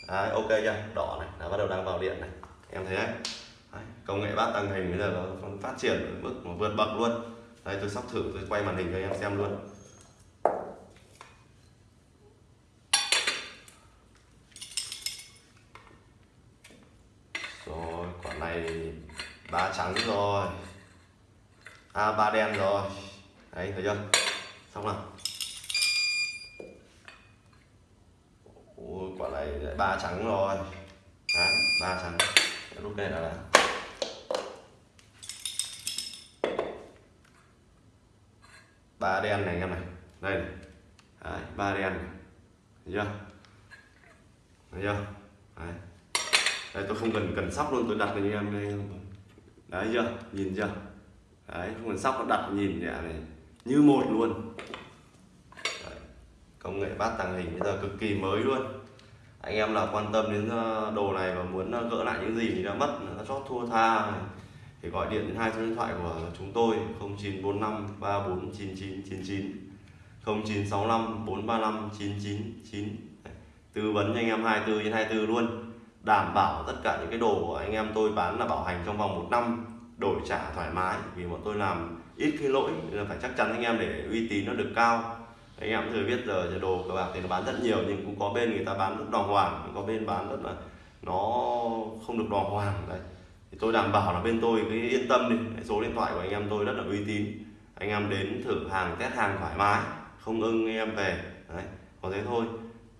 Đấy, ok chưa? Đỏ này đã bắt đầu đang vào điện này. Em thấy đấy, đấy công nghệ bát tăng hình bây giờ nó phát triển ở mức vượt bậc luôn. Đây tôi sắp thử tôi quay màn hình cho em xem luôn. Rồi quả này ba trắng rồi. À ba đen rồi. Đấy thấy chưa? Xong rồi Ôi, quả này lại ba trắng rồi. Đấy ba trắng. Lúc này là ba đen này anh em này. Đây này. Đấy, ba đen này. Thấy chưa? Thấy chưa? Đấy. đấy tôi không cần cần sóc luôn tôi đặt cho em đây. Đấy chưa? Nhìn chưa? Đấy không cần sóc nó đặt nhìn nhẹ này. Như một luôn. Đấy. công nghệ bát tàng hình bây giờ cực kỳ mới luôn anh em nào quan tâm đến ờ, đồ này và muốn ờ, gỡ lại những gì đã mất đã chót thua tha thì gọi điện đến hai số điện thoại của chúng tôi 0945 349999 0965 435 999 tư vấn cho anh em 24 trên 24 luôn, đảm bảo tất cả những cái đồ của anh em tôi bán là bảo hành trong vòng một năm, đổi trả thoải mái, vì bọn tôi làm ít cái lỗi, nên là phải chắc chắn anh em để uy tín nó được cao anh em thừa biết giờ đồ cờ bạc thì nó bán rất nhiều nhưng cũng có bên người ta bán rất đàng hoàng cũng có bên bán rất là nó không được đàng hoàng, đấy. Thì tôi đảm bảo là bên tôi cái yên tâm đi số điện thoại của anh em tôi rất là uy tín. Anh em đến thử hàng, test hàng thoải mái, không ưng anh em về, đấy, có thế thôi.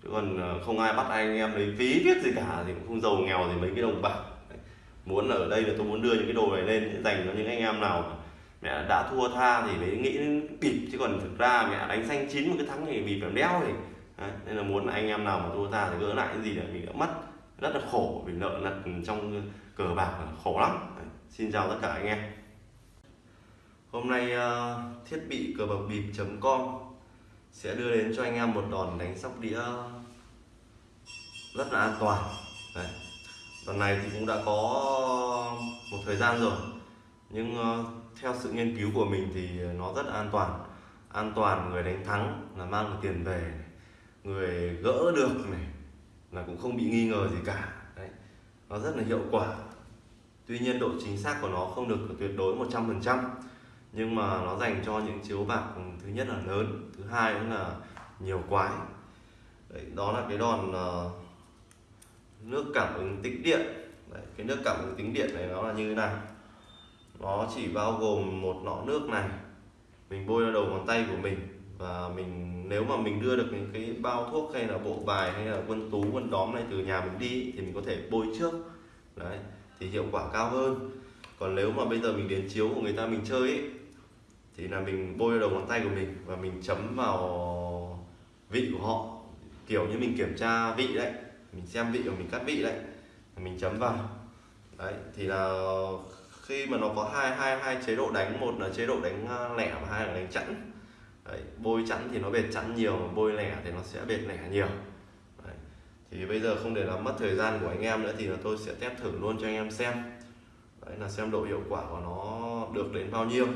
Chứ còn ờ, không ai bắt anh em lấy phí viết gì cả thì cũng không giàu nghèo gì mấy cái đồng bạc, đấy. muốn ở đây là tôi muốn đưa những cái đồ này lên dành cho những anh em nào mẹ đã thua tha thì mới nghĩ đến bịp chứ còn thực ra mẹ đánh xanh chín một cái thắng thì bịp làm đeo thì đấy. nên là muốn anh em nào mà thua tha thì gỡ lại cái gì là mình đã mất rất là khổ vì nợ nần trong cờ bạc là khổ lắm đấy. xin chào tất cả anh em hôm nay uh, thiết bị cờ bạc bịp.com sẽ đưa đến cho anh em một đòn đánh sóc đĩa rất là an toàn Đấy. đòn này thì cũng đã có một thời gian rồi nhưng uh, theo sự nghiên cứu của mình thì nó rất là an toàn an toàn người đánh thắng là mang được tiền về này. người gỡ được này là cũng không bị nghi ngờ gì cả Đấy. nó rất là hiệu quả tuy nhiên độ chính xác của nó không được tuyệt đối 100% nhưng mà nó dành cho những chiếu bạc thứ nhất là lớn thứ hai nữa là nhiều quái Đấy, đó là cái đòn uh, nước cảm ứng tĩnh điện Đấy, cái nước cảm ứng tĩnh điện này nó là như thế này nó chỉ bao gồm một lọ nước này. Mình bôi vào đầu ngón tay của mình và mình nếu mà mình đưa được những cái bao thuốc hay là bộ bài hay là quân tú quân đóm này từ nhà mình đi thì mình có thể bôi trước. Đấy thì hiệu quả cao hơn. Còn nếu mà bây giờ mình đến chiếu của người ta mình chơi ấy, thì là mình bôi vào đầu ngón tay của mình và mình chấm vào vị của họ. Kiểu như mình kiểm tra vị đấy mình xem vị của mình cắt vị đấy mình chấm vào. Đấy thì là khi mà nó có hai hai hai chế độ đánh một là chế độ đánh à, lẻ và hai là đánh chẵn. Đấy, bôi chẵn thì nó bệt chẵn nhiều mà bôi lẻ thì nó sẽ bệt lẻ nhiều. Đấy. thì bây giờ không để làm mất thời gian của anh em nữa thì là tôi sẽ test thử luôn cho anh em xem. Đấy là xem độ hiệu quả của nó được đến bao nhiêu.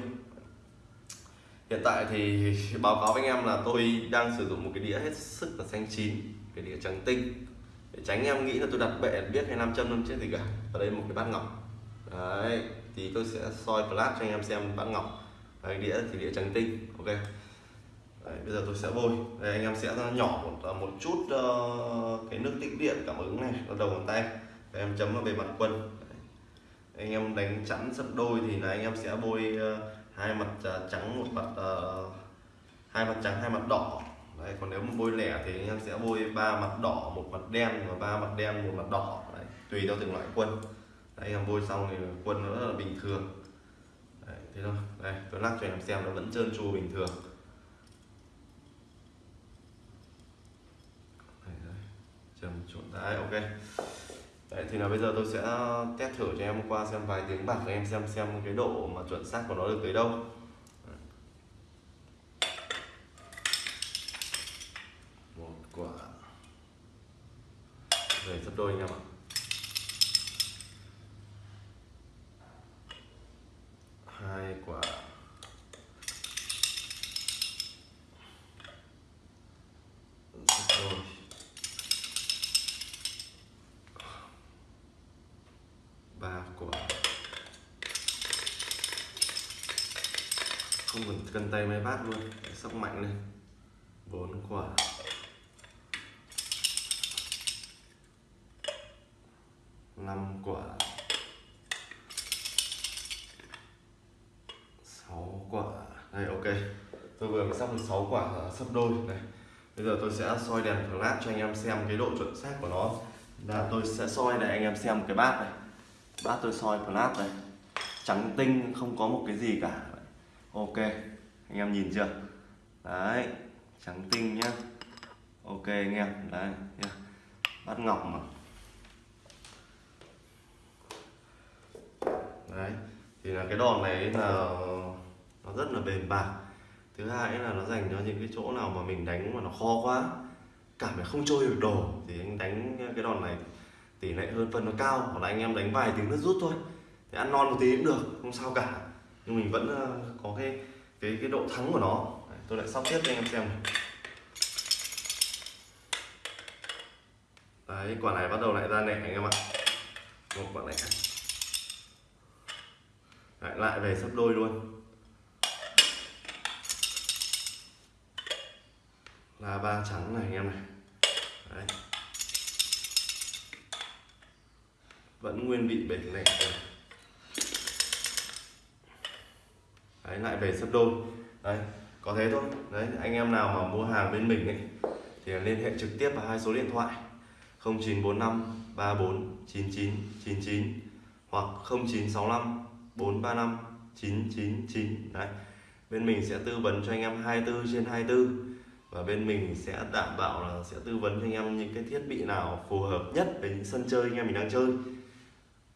Hiện tại thì báo cáo với anh em là tôi đang sử dụng một cái đĩa hết sức là xanh chín cái đĩa trắng tinh. Để tránh em nghĩ là tôi đặt bệ biết hay nam châm năm chết gì cả. Ở đây một cái bát ngọc. Đấy thì tôi sẽ soi flash cho anh em xem bát ngọc đấy, đĩa thì đĩa trắng tinh ok? Đấy, bây giờ tôi sẽ bôi. Đây anh em sẽ nhỏ một, ờ, một chút uh, cái nước tích điện cảm ứng này ở đầu ngón tay đấy, em chấm vào bề mặt quân đấy. anh em đánh chắn sấp đôi thì là anh em sẽ bôi uh, hai mặt uh, trắng một mặt uh, hai mặt trắng hai mặt đỏ. Đấy còn nếu mà bôi lẻ thì anh em sẽ bôi ba mặt đỏ một mặt đen và ba mặt đen một mặt đỏ. Đấy, tùy theo từng loại quân anh em bôi xong thì quân nó rất là bình thường. Đấy, thế thôi. Đây tôi lắc cho anh em xem nó vẫn trơn tru bình thường. Trầm trộn đấy ok. Đấy, thì là bây giờ tôi sẽ test thử cho em qua xem vài tiếng bạc em xem xem cái độ mà chuẩn xác của nó được tới đâu. Một quả. Về sắp đôi anh em ạ. Hai quả. Ba quả. Không cần cân tay máy bát luôn sóc mạnh lên. Bốn quả. Năm quả. Sáu đây, ok. Tôi vừa mới sắp được 6 quả sấp đôi này. Bây giờ tôi sẽ soi đèn flash cho anh em xem cái độ chuẩn xác của nó. Là tôi sẽ soi để anh em xem cái bát này. Bát tôi soi flash này. Trắng tinh, không có một cái gì cả. Ok, anh em nhìn chưa? Đấy, trắng tinh nhá. Ok, anh em. Đấy bát ngọc mà. Đấy, thì là cái đòn này là nó rất là bền bạc. Thứ hai là nó dành cho những cái chỗ nào mà mình đánh mà nó khó quá cảm thấy không trôi được đồ thì anh đánh cái đòn này tỷ lệ hơn phân nó cao hoặc là anh em đánh vài tiếng nó rút thôi. Thì ăn non một tí cũng được không sao cả. Nhưng mình vẫn ờ, có cái cái cái độ thắng của nó. Đấy, tôi lại sóc tiếp cho anh em xem này. Đấy, quả này bắt đầu lại ra nẻ anh em ạ. Một quả này lại lại về sắp đôi luôn. Là ba trắng này anh em này. Đấy. vẫn nguyên vị bể lẻ đấy, lại về sấp đôi. Đấy, có thế thôi. Đấy, anh em nào mà mua hàng bên mình ấy, thì liên hệ trực tiếp vào hai số điện thoại. 0945 34 99 99 hoặc 0965 435 999 đấy. Bên mình sẽ tư vấn cho anh em 24 trên 24 và bên mình sẽ đảm bảo là sẽ tư vấn cho anh em những cái thiết bị nào phù hợp nhất với những sân chơi anh em mình đang chơi.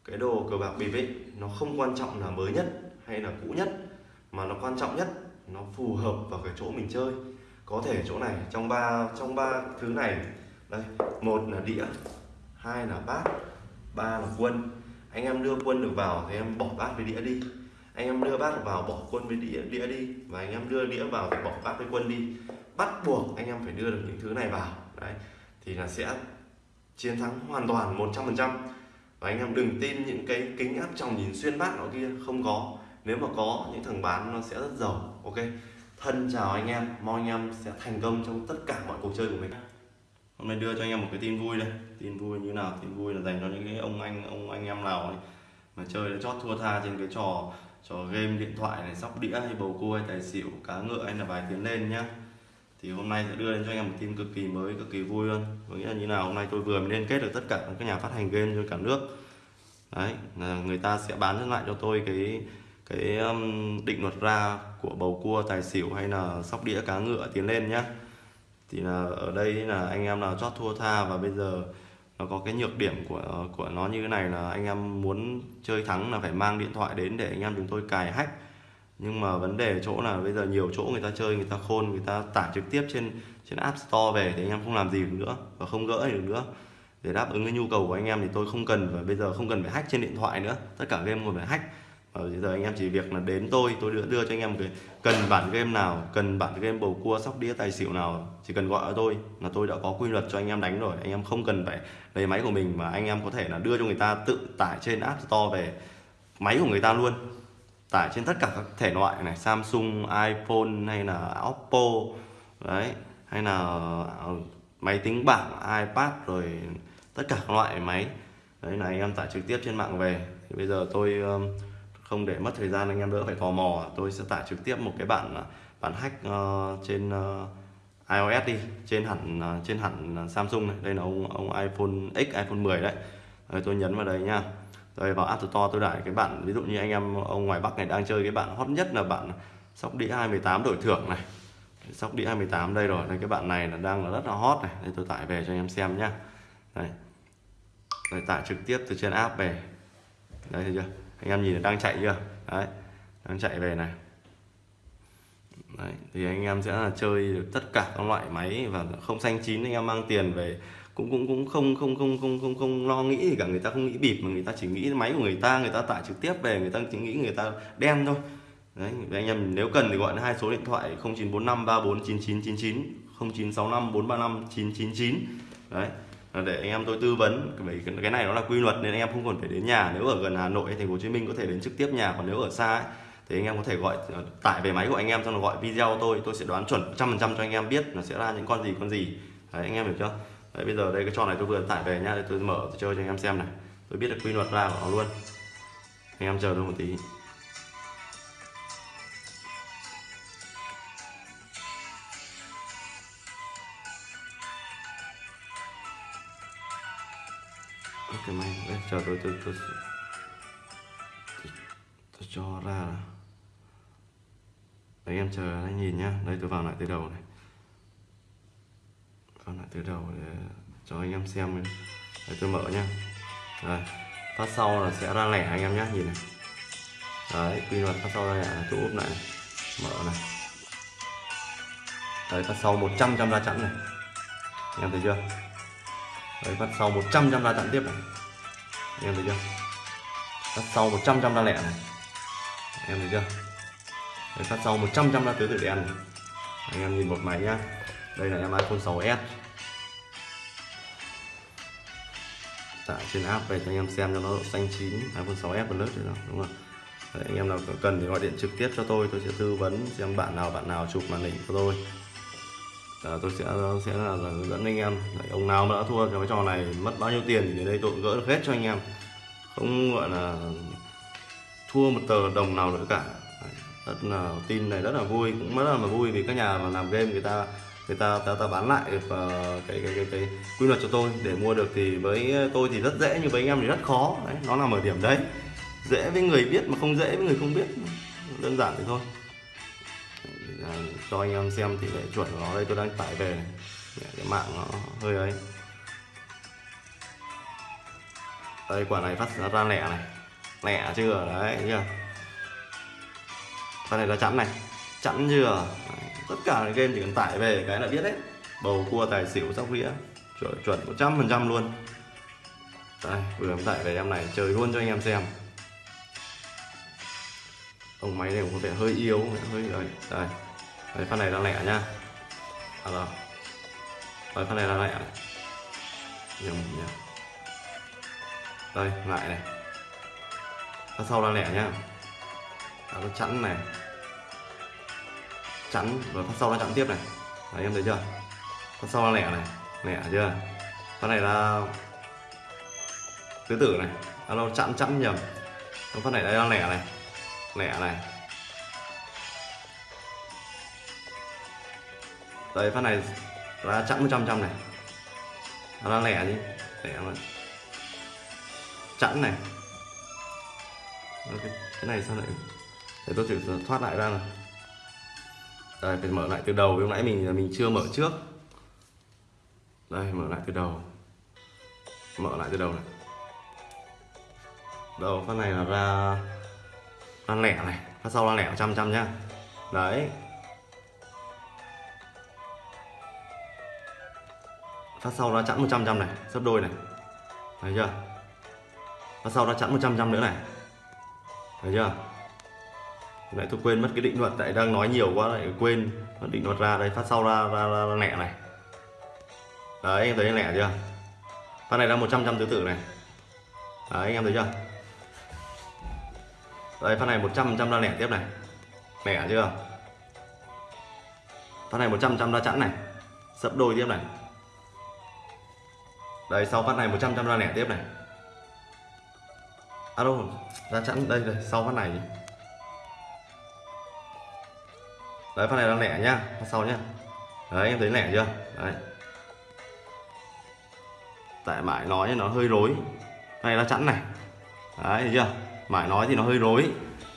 Cái đồ cờ bạc bịp ấy, nó không quan trọng là mới nhất hay là cũ nhất, mà nó quan trọng nhất, nó phù hợp vào cái chỗ mình chơi. Có thể chỗ này, trong ba trong ba thứ này, đây, một là đĩa, hai là bát, ba là quân. Anh em đưa quân được vào thì em bỏ bát với đĩa đi. Anh em đưa bát vào bỏ quân với đĩa đĩa đi. Và anh em đưa đĩa vào thì bỏ bát với quân đi bắt buộc anh em phải đưa được những thứ này vào. Đấy, thì là sẽ chiến thắng hoàn toàn 100% và anh em đừng tin những cái kính áp tròng nhìn xuyên bát nó kia, không có. Nếu mà có, những thằng bán nó sẽ rất giàu, ok? Thân chào anh em, mong anh em sẽ thành công trong tất cả mọi cuộc chơi của mình. Hôm nay đưa cho anh em một cái tin vui đây. Tin vui như nào? Tin vui là dành cho những cái ông anh ông anh em nào ấy, mà chơi chót thua tha trên cái trò trò game điện thoại này, sóc đĩa hay bầu cua hay tài xỉu, cá ngựa hay là vài tiếng lên nhá thì hôm nay sẽ đưa đến cho anh em một tin cực kỳ mới cực kỳ vui luôn có nghĩa là như nào hôm nay tôi vừa mới liên kết được tất cả các nhà phát hành game trên cả nước. Đấy là người ta sẽ bán lại cho tôi cái cái um, định luật ra của bầu cua tài xỉu hay là sóc đĩa cá ngựa tiến lên nhá. Thì là ở đây là anh em là chót thua tha và bây giờ nó có cái nhược điểm của của nó như thế này là anh em muốn chơi thắng là phải mang điện thoại đến để anh em chúng tôi cài hack nhưng mà vấn đề chỗ là bây giờ nhiều chỗ người ta chơi, người ta khôn, người ta tải trực tiếp trên trên app store về thì anh em không làm gì được nữa và không gỡ được nữa. Để đáp ứng cái nhu cầu của anh em thì tôi không cần và bây giờ không cần phải hack trên điện thoại nữa. Tất cả game còn phải hack. Và bây giờ anh em chỉ việc là đến tôi tôi đưa đưa cho anh em một cái, cần bản game nào, cần bản game bầu cua, sóc đĩa, tài xỉu nào, chỉ cần gọi cho tôi là tôi đã có quy luật cho anh em đánh rồi. Anh em không cần phải lấy máy của mình mà anh em có thể là đưa cho người ta tự tải trên app store về máy của người ta luôn tải trên tất cả các thể loại này, Samsung, iPhone hay là Oppo, đấy, hay là ờ, máy tính bảng, iPad rồi tất cả các loại máy. Đấy là anh em tải trực tiếp trên mạng về. Thì bây giờ tôi ờ, không để mất thời gian, anh em đỡ phải tò mò. Tôi sẽ tải trực tiếp một cái bản ờ, bản hack trên iOS đi, trên hẳn trên hẳn Samsung này. Đây là ông ông iPhone X, iPhone 10 đấy. Rồi tôi nhấn vào đây nha rồi vào App Store tôi đại cái bạn ví dụ như anh em ông ngoài Bắc này đang chơi cái bạn hot nhất là bạn sóc đĩa 28 đổi thưởng này. Sóc đĩa 28 đây rồi đây cái bạn này là đang là rất là hot này. Đây tôi tải về cho anh em xem nhá. Đây đây tải trực tiếp từ trên app về. Đây thấy chưa? Anh em nhìn đang chạy chưa? Đấy đang chạy về này. Đấy, thì anh em sẽ là chơi được tất cả các loại máy và không xanh chín anh em mang tiền về cũng cũng cũng không không không không không không lo nghĩ gì cả. Người ta không nghĩ bịp mà người ta chỉ nghĩ máy của người ta người ta tải trực tiếp về người ta chỉ nghĩ người ta đen thôi. Đấy anh em nếu cần thì gọi hai số điện thoại 0945 349999 0965 435 999 đấy để anh em tôi tư vấn. Bởi cái này nó là quy luật nên anh em không còn phải đến nhà. Nếu ở gần Hà Nội hay Thành phố Hồ Chí Minh có thể đến trực tiếp nhà còn nếu ở xa ấy, thì anh em có thể gọi ờ, tải về máy của anh em xong rồi gọi video tôi. Tôi sẽ đoán chuẩn trăm phần trăm cho anh em biết là sẽ ra những con gì con gì. Đấy anh em hiểu chưa? đấy, bây giờ đây cái trò này tôi vừa tải về nhá tôi mở tôi chơi cho anh em xem này. Tôi biết được quy luật ra của nó luôn. Anh em chờ tôi một tí. Ok mày đấy, chờ tôi tôi tôi, tôi, tôi, tôi cho ra là đấy em chờ anh nhìn nhá. Đây tôi vào lại từ đầu này con lại từ đầu để cho anh em xem để tôi mở nhá. Rồi phát sau là sẽ ra lẻ anh em nhé nhìn này. Đấy quy luật phát sau ra lẻ là chỗ úp này. mở này. Đấy phát sau 100 trăm ra chẵn này. Anh em thấy chưa? Đấy phát sau 100 trăm ra chẵn tiếp này. Anh em thấy chưa? Phát sau 100 trăm ra lẻ này. Anh em thấy chưa? Đấy, phát sau 100 trăm ra tứ tự đen này. Anh em nhìn một máy nhá. Đây là em iPhone 6s tải trên app về cho anh em xem cho nó độ xanh chín iPhone 6s Plus rồi đó đúng không Đấy, anh em nào cần thì gọi điện trực tiếp cho tôi tôi sẽ tư vấn xem bạn nào bạn nào chụp màn hình của tôi. À, tôi sẽ sẽ là, là hướng dẫn anh em. Đấy, ông nào mà đã thua cái trò này mất bao nhiêu tiền thì đến đây tôi cũng gỡ được hết cho anh em. Không gọi là thua một tờ đồng nào nữa cả. Đấy, rất là tin này rất là vui. Cũng rất là vui vì các nhà mà làm game người ta người ta ta, ta bán lại và cái, cái cái cái quy luật cho tôi. Để mua được thì với tôi thì rất dễ nhưng với anh em thì rất khó. Đấy nó nằm ở điểm đấy. Dễ với người biết mà không dễ với người không biết. Đơn giản thì thôi. À, cho anh em xem thì lệ chuẩn của nó đây tôi đang tải về này. cái mạng nó hơi ấy. Đây quả này phát ra lẻ này. Lẻ chưa? Đấy chưa? Con này là chắn này. Chắn chưa? Đấy tất cả những game chỉ cần tải về cái là biết hết bầu cua tài xỉu sóc đĩa chuẩn chuẩn một trăm phần trăm luôn. Đây vừa em tải về em này chơi luôn cho anh em xem. Ông máy này cũng có vẻ hơi yếu hơi đấy đây. Đấy phát này đang lẻ nhá. À vâng. rồi đây phát này đang lẻ. Này nhầm nhầm, đây lại này. Phát sau đang lẻ nhá. À, nó chẵn này chắn rồi phát sau nó chắn tiếp này. Đấy, em thấy chưa? Phát sau nó lẻ này, lẻ chưa? Phát này là tứ tử này. Alo chẵn chẵn nhầm. Phát này đây là lẻ này lẻ này. Đây phát này là chẵn một trăm trăm này. Nó là lẻ đi, lẻ mà. Chẵn này. Cái này sao lại để tôi thử thoát lại ra này đây phải mở lại từ đầu. Lúc nãy mình mình chưa mở trước. Đây, mở lại từ đầu. Mở lại từ đầu này. Đầu con này là ra ăn lẻ này. Phát sau là lẻ trăm trăm nhá. Đấy. Phát sau nó chẵn 100 trăm này. Sấp đôi này. Thấy chưa? Phát sau nó chẵn 100 trăm nữa này. Thấy chưa? Lại tôi quên mất cái định luật tại đang nói nhiều quá lại quên mất định luật ra đây phát sau ra ra, ra, ra lẹ này. Đấy anh thấy lẹ chưa? Phát này là 100 trăm tứ tử này. Đấy anh em thấy chưa? Đây phát này 100 trăm ra lẻ tiếp này. Lẻ chưa? Phát này 100 trăm ra chẵn này. Sấp đôi tiếp này. Đây sau phát này 100 trăm ra lẻ tiếp này. À đâu ra chẵn đây rồi sau phát này đấy phát này đang lẻ nhá phát sau nhá. Đấy em thấy lẻ chưa? Đấy. Tại mãi nói nó hơi rối. Này là chẵn này. Đấy thấy chưa? Mãi nói thì nó hơi rối.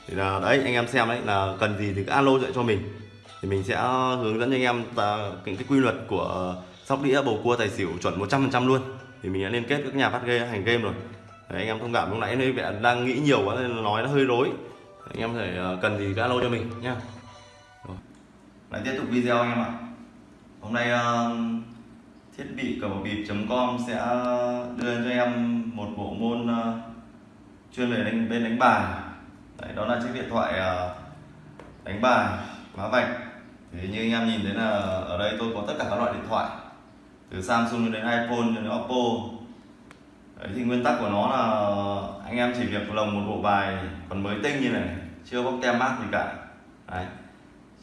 Thì là đấy anh em xem đấy là cần gì thì cứ alo dạy cho mình. Thì mình sẽ hướng dẫn cho anh em ta, cái, cái quy luật của sóc đĩa bầu cua tài xỉu chuẩn 100% luôn. Thì mình đã liên kết với các nhà phát game hành game rồi. Đấy, anh em thông cảm lúc nãy hơi vẻ đang nghĩ nhiều quá nên nói nó hơi rối. Anh em thể ờ, cần gì cứ alo cho mình nhá lại tiếp tục video anh em ạ. Hôm nay uh, thiết bị cờ bịp com sẽ ờ, đưa cho em một bộ môn uh, chuyên về đánh bên đánh bài. Đấy, đó là chiếc điện thoại uh, đánh bài má vạch. Thì như anh em nhìn thấy là ở đây tôi có tất cả các loại điện thoại từ Samsung đến iPhone cho đến Oppo. Đấy, thì nguyên tắc của nó là anh em chỉ việc lồng một bộ bài còn mới tinh như này chưa bóc tem mát gì cả. Đấy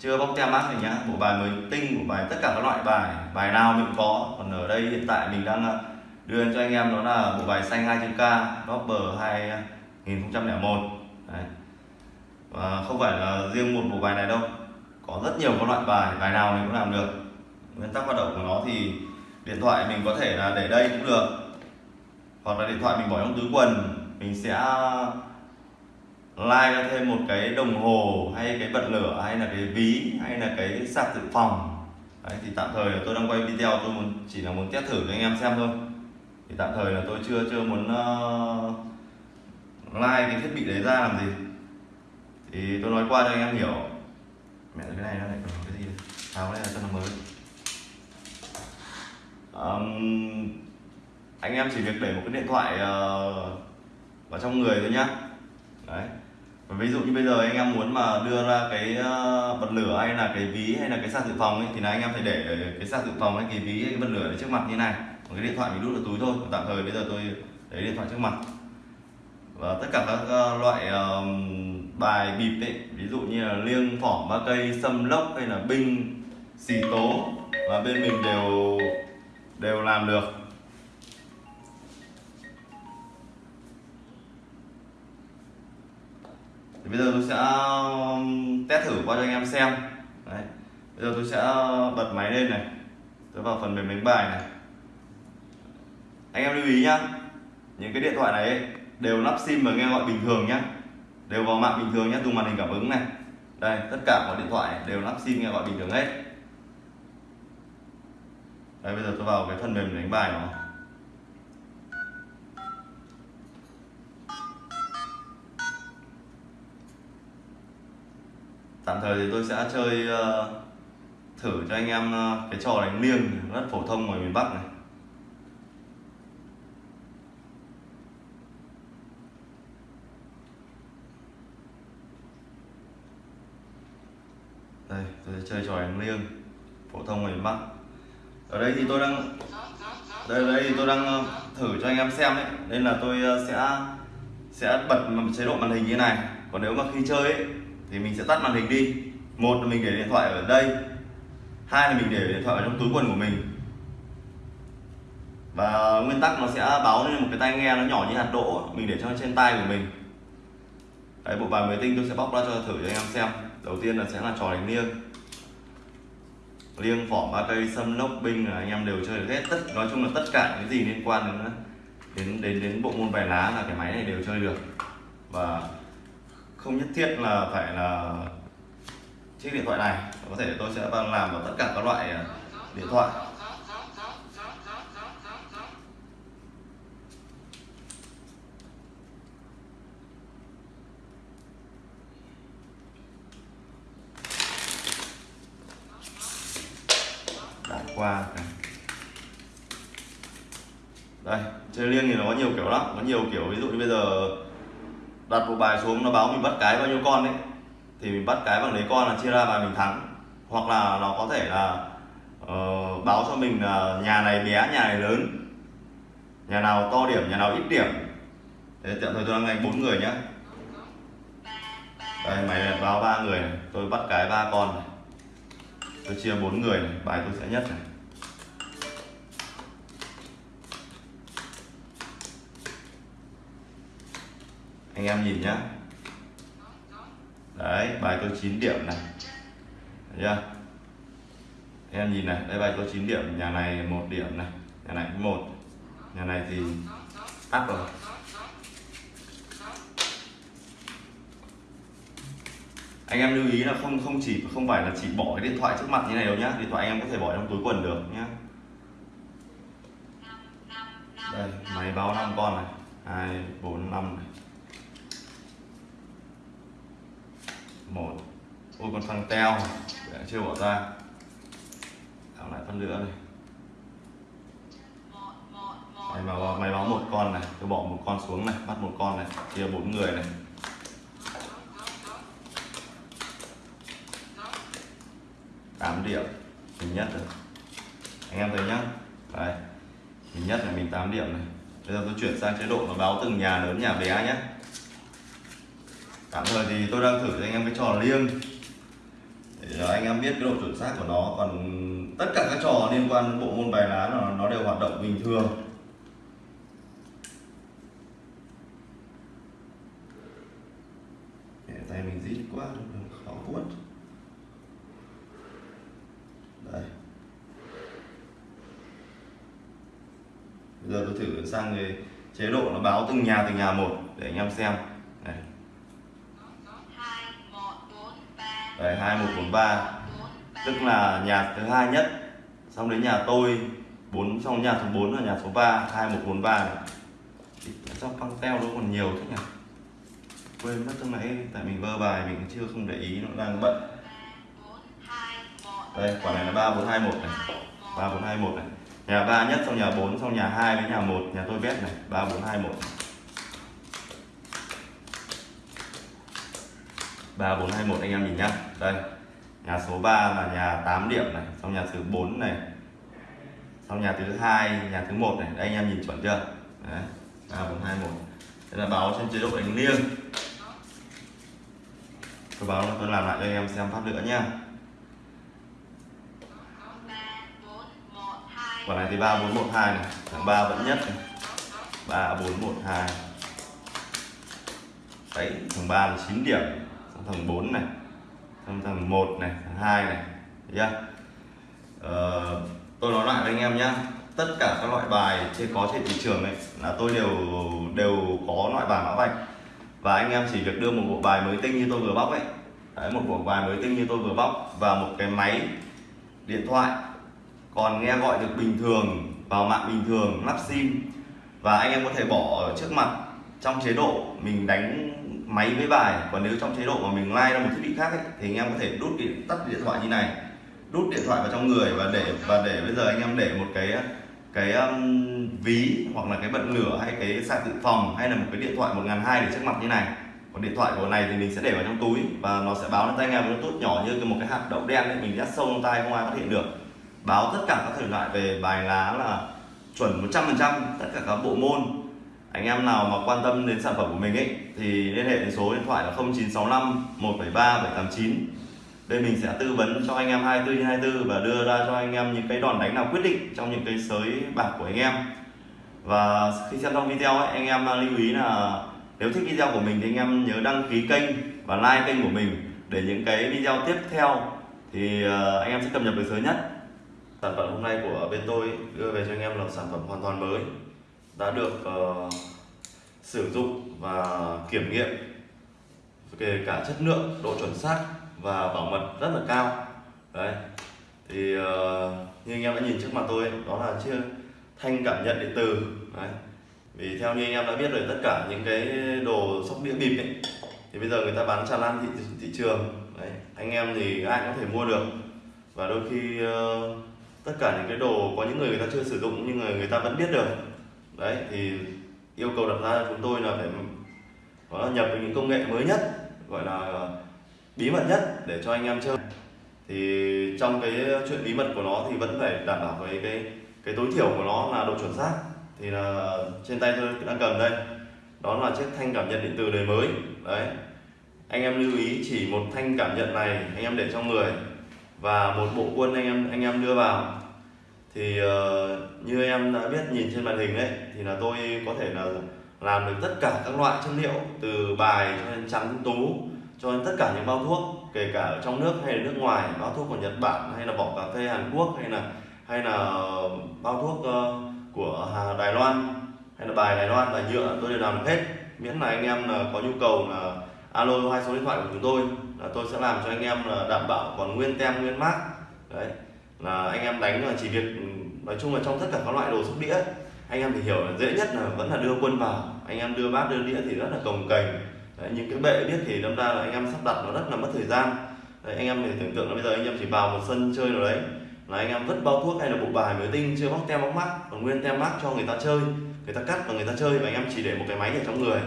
chưa bóc tem mát này nhá bộ bài mới tinh bộ bài tất cả các loại bài bài nào mình có. Còn ở đây hiện tại mình đang ờ, đưa cho anh em đó là bộ bài xanh 2 k Dopper 2001 ờ, Đấy. và không phải là riêng một bộ bài này đâu, có rất nhiều các loại bài bài nào mình cũng làm được. Nguyên tắc hoạt động của nó thì điện thoại mình có thể là để đây cũng được. Hoặc là điện thoại mình bỏ trong túi quần, mình sẽ like ra thêm một cái đồng hồ hay cái bật lửa hay là cái ví hay là cái sạc dự phòng. Đấy, thì tạm thời là tôi đang quay video tôi muốn chỉ là muốn test thử cho anh em xem thôi. Thì tạm thời là tôi chưa chưa muốn uh, like cái thiết bị đấy ra làm gì. Thì tôi nói qua cho anh em hiểu. Mẹ cái này nó lại còn cái gì đây? tháo này là cho nó mới. Um, anh em chỉ việc để một cái điện thoại uh, vào trong người thôi nhá. Đấy ví dụ như bây giờ anh em muốn mà đưa ra cái ờ, bật lửa hay là cái ví hay là cái sạc dự phòng ấy, thì là anh em phải để cái sạc dự phòng hay cái ví hay cái bật lửa ở trước mặt như này. Còn cái điện thoại mình đút vào túi thôi tạm thời bây giờ tôi lấy điện thoại trước mặt. Và tất cả các ờ, loại ờ, bài bịp ấy, ví dụ như là liêng phỏng ba cây, sâm lốc hay là binh, xì tố, và bên mình đều đều làm được. Thì bây giờ tôi sẽ um, test thử qua cho anh em xem. Đấy. bây giờ tôi sẽ uh, bật máy lên này. Tôi vào phần mềm đánh bài này. Anh em lưu ý nhá. Những cái điện thoại này ấy, đều lắp sim và nghe gọi bình thường nhá. Đều vào mạng bình thường nhá, dùng màn hình cảm ứng này. Đây tất cả mọi điện thoại đều lắp sim nghe gọi bình thường hết. Đây bây giờ tôi vào cái phần mềm đánh bài nó. Tạm thời thì tôi sẽ chơi uh, thử cho anh em uh, cái trò đánh liêng rất phổ thông ngoài miền Bắc này. Đây tôi sẽ chơi trò đánh liêng phổ thông ngoài miền Bắc. Ở đây thì tôi đang đây đây thì tôi đang ờ, thử cho anh em xem đấy nên là tôi sẽ sẽ bật một chế độ màn hình như này. Còn nếu mà khi chơi ấy, thì mình sẽ tắt màn hình đi. Một là mình để điện thoại ở đây. Hai là mình để điện thoại ở trong túi quần của mình. Và nguyên tắc nó sẽ báo lên một cái tai nghe nó nhỏ như hạt đỗ. Mình để cho trên tay của mình. Đấy, bộ bài mới tinh tôi sẽ bóc ra cho thử cho anh em xem. Đầu tiên là sẽ là trò đánh liêng. Liêng phỏm ba cây, sâm, lốc, binh là anh em đều chơi được hết. Tất, nói chung là tất cả những gì liên quan đến đến đến đến bộ môn bài lá là cái máy này đều chơi được. Và không nhất thiết là phải là chiếc điện thoại này. Có thể tôi sẽ làm vào tất cả các loại à, điện thoại. Đã qua đây, chơi liêng thì nó có nhiều kiểu lắm. Có nhiều kiểu, ví dụ như bây giờ đặt một bài xuống nó báo mình bắt cái bao nhiêu con đấy. Thì mình bắt cái bằng đấy con là chia ra và mình thắng. Hoặc là nó có thể là uh, báo cho mình là nhà này bé nhà này lớn. Nhà nào to điểm nhà nào ít điểm. Thế tạm thời tôi đang đánh bốn người nhá. Đây máy này báo ba người này. tôi bắt cái ba con này. Tôi chia bốn người này. Bài tôi sẽ nhất này. Anh em nhìn nhá. Đấy, bài tôi 9 điểm này. Thấy chưa? Anh em nhìn này, đây bài tôi 9 điểm, nhà này một điểm này, nhà này một. Nhà này thì tắt rồi. Anh em lưu ý là không không chỉ, không phải là chỉ bỏ cái điện thoại trước mặt như này đâu nhá. Điện thoại anh em có thể bỏ trong túi quần được nhá. Đây, máy báo 5 con này. Hai, bốn, năm này. Một. Ôi, con thằng teo. Để chưa bỏ ra. Thằng lại phân nữa này mày báo mày báo một con này. Tôi bỏ một con xuống này, bắt một con này. Chia bốn người này. Tám điểm. Mình nhất rồi. Anh em thấy nhá. Đây. Mình nhất là mình 8 điểm này. Bây giờ tôi chuyển sang chế độ nó báo từng nhà lớn, nhà bé nhé tạm thời thì tôi đang thử cho anh em cái trò liêng. Để anh em biết cái độ chuẩn xác của nó. Còn tất cả các trò liên quan đến bộ môn bài lá nó, nó đều hoạt động bình thường. Để tay mình rít quá khó quất đây. Bây giờ tôi thử sang cái chế độ nó báo từng nhà từng nhà một để anh em xem. Đấy đây hai một bốn ba. Tức là nhà thứ hai nhất, xong đến nhà tôi, bốn, xong nhà số 4 là nhà số 3 2143 này. Sao băng teo nó còn nhiều thế nhỉ? Quên mất lúc nãy tại mình vơ bài, mình chưa không để ý, nó đang bận. Đây, quả này là 3421 này. 3421 này. Nhà 3 nhất, xong nhà 4 xong nhà 2 với nhà 1 nhà tôi vét này. 3421 3421 anh em nhìn nhá. Đây, nhà số 3 là nhà 8 điểm này, xong nhà thứ 4 này, xong nhà thứ hai, nhà thứ một này. Đây, anh em nhìn chuẩn chưa? Đấy, ba bốn hai một. Đây là báo trên chế độ đánh liêng. Tôi báo tôi làm lại cho anh em xem phát nữa nhá. Quả này thì ba bốn một hai này. Thằng ba vẫn nhất này. Ba bốn một hai. Đấy, thằng ba là 9 điểm thằng 4 này xong thằng 1 này thằng 2 này thấy chưa? Ờ, tôi nói lại với anh em nhé tất cả các loại bài trên có trên thị trường này là tôi đều đều có loại bài mã vạch. Và anh em chỉ việc đưa một bộ bài mới tinh như tôi vừa bóc ấy Đấy, một bộ bài mới tinh như tôi vừa bóc và một cái máy điện thoại còn nghe gọi được bình thường vào mạng bình thường lắp sim. Và anh em có thể bỏ ở trước mặt trong chế độ mình đánh máy với bài. Còn nếu trong chế độ mà mình like ra một thiết bị khác ấy, thì anh em có thể đút điện tắt điện thoại như này. Đút điện thoại vào trong người và để và để bây giờ anh em để một cái cái um, ví hoặc là cái bật lửa hay cái sạc dự phòng hay là một cái điện thoại một ngàn hai để trước mặt như này. Còn điện thoại của này thì mình sẽ để vào trong túi và nó sẽ báo lên tay anh em. Nó tốt nhỏ như một cái hạt đậu đen ấy mình dắt sâu trong tay không ai phát hiện được. Báo tất cả các thể loại về bài lá là chuẩn 100% tất cả các bộ môn anh em nào mà quan tâm đến sản phẩm của mình ấy thì liên hệ đến số điện thoại là 0965 173 789 đây mình sẽ tư vấn cho anh em 24/24 và đưa ra cho anh em những cái đòn đánh nào quyết định trong những cái sới bạc của anh em. Và khi xem xong video ấy, anh em lưu ý là nếu thích video của mình thì anh em nhớ đăng ký kênh và like kênh của mình. Để những cái video tiếp theo thì ờ, anh em sẽ cập nhật được sớm nhất. Sản phẩm hôm nay của bên tôi đưa về cho anh em là sản phẩm hoàn toàn mới đã được uh, sử dụng và kiểm nghiệm. Kể cả chất lượng độ chuẩn xác và bảo mật rất là cao. Đấy thì uh, như anh em đã nhìn trước mặt tôi đó là chiếc thanh cảm nhận điện từ. đấy vì theo như anh em đã biết rồi tất cả những cái đồ sóc đĩa bịp ấy thì bây giờ người ta bán tràn lan thị, thị trường. Đấy anh em thì ai cũng có thể mua được. Và đôi khi uh, tất cả những cái đồ có những người người ta chưa sử dụng nhưng người người ta vẫn biết được đấy, thì yêu cầu đặt ra chúng tôi là phải có nhập những công nghệ mới nhất, gọi là bí mật nhất để cho anh em chơi. Thì trong cái chuyện bí mật của nó thì vẫn phải đảm bảo với cái cái tối thiểu của nó là độ chuẩn xác. Thì là trên tay tôi đang cầm đây. Đó là chiếc thanh cảm nhận điện tử đời mới. Đấy. Anh em lưu ý chỉ một thanh cảm nhận này anh em để trong người và một bộ quân anh em anh em đưa vào thì uh, như em đã biết nhìn trên màn hình đấy thì là tôi có thể là làm được tất cả các loại chất liệu từ bài cho đến trắng tú cho đến tất cả những bao thuốc kể cả ở trong nước hay là nước ngoài bao thuốc của Nhật Bản hay là vỏ cà phê Hàn Quốc hay là hay là ờ, bao thuốc uh, của Đài Loan hay là bài Đài Loan và nhựa tôi đều làm được hết. Miễn là anh em là có nhu cầu là alo hai số điện thoại của chúng tôi là tôi sẽ làm cho anh em là đảm bảo còn nguyên tem nguyên mát đấy là anh em đánh là chỉ việc ừ, nói chung là trong tất cả các loại đồ sóc đĩa anh em thì hiểu là dễ nhất là vẫn là đưa quân vào. Anh em đưa bát đưa đĩa thì rất là cồng kềnh Đấy, những cái bệ biết thì đâm ra là anh em sắp đặt nó rất là mất thời gian. Đấy, anh em thì tưởng tượng là bây giờ anh em chỉ vào một sân chơi nào đấy là anh em vứt bao thuốc hay là bộ bài mới tinh chưa bóc tem bóc mắt còn nguyên tem mắt cho người ta chơi người ta cắt và người ta chơi và anh em chỉ để một cái máy ở trong người.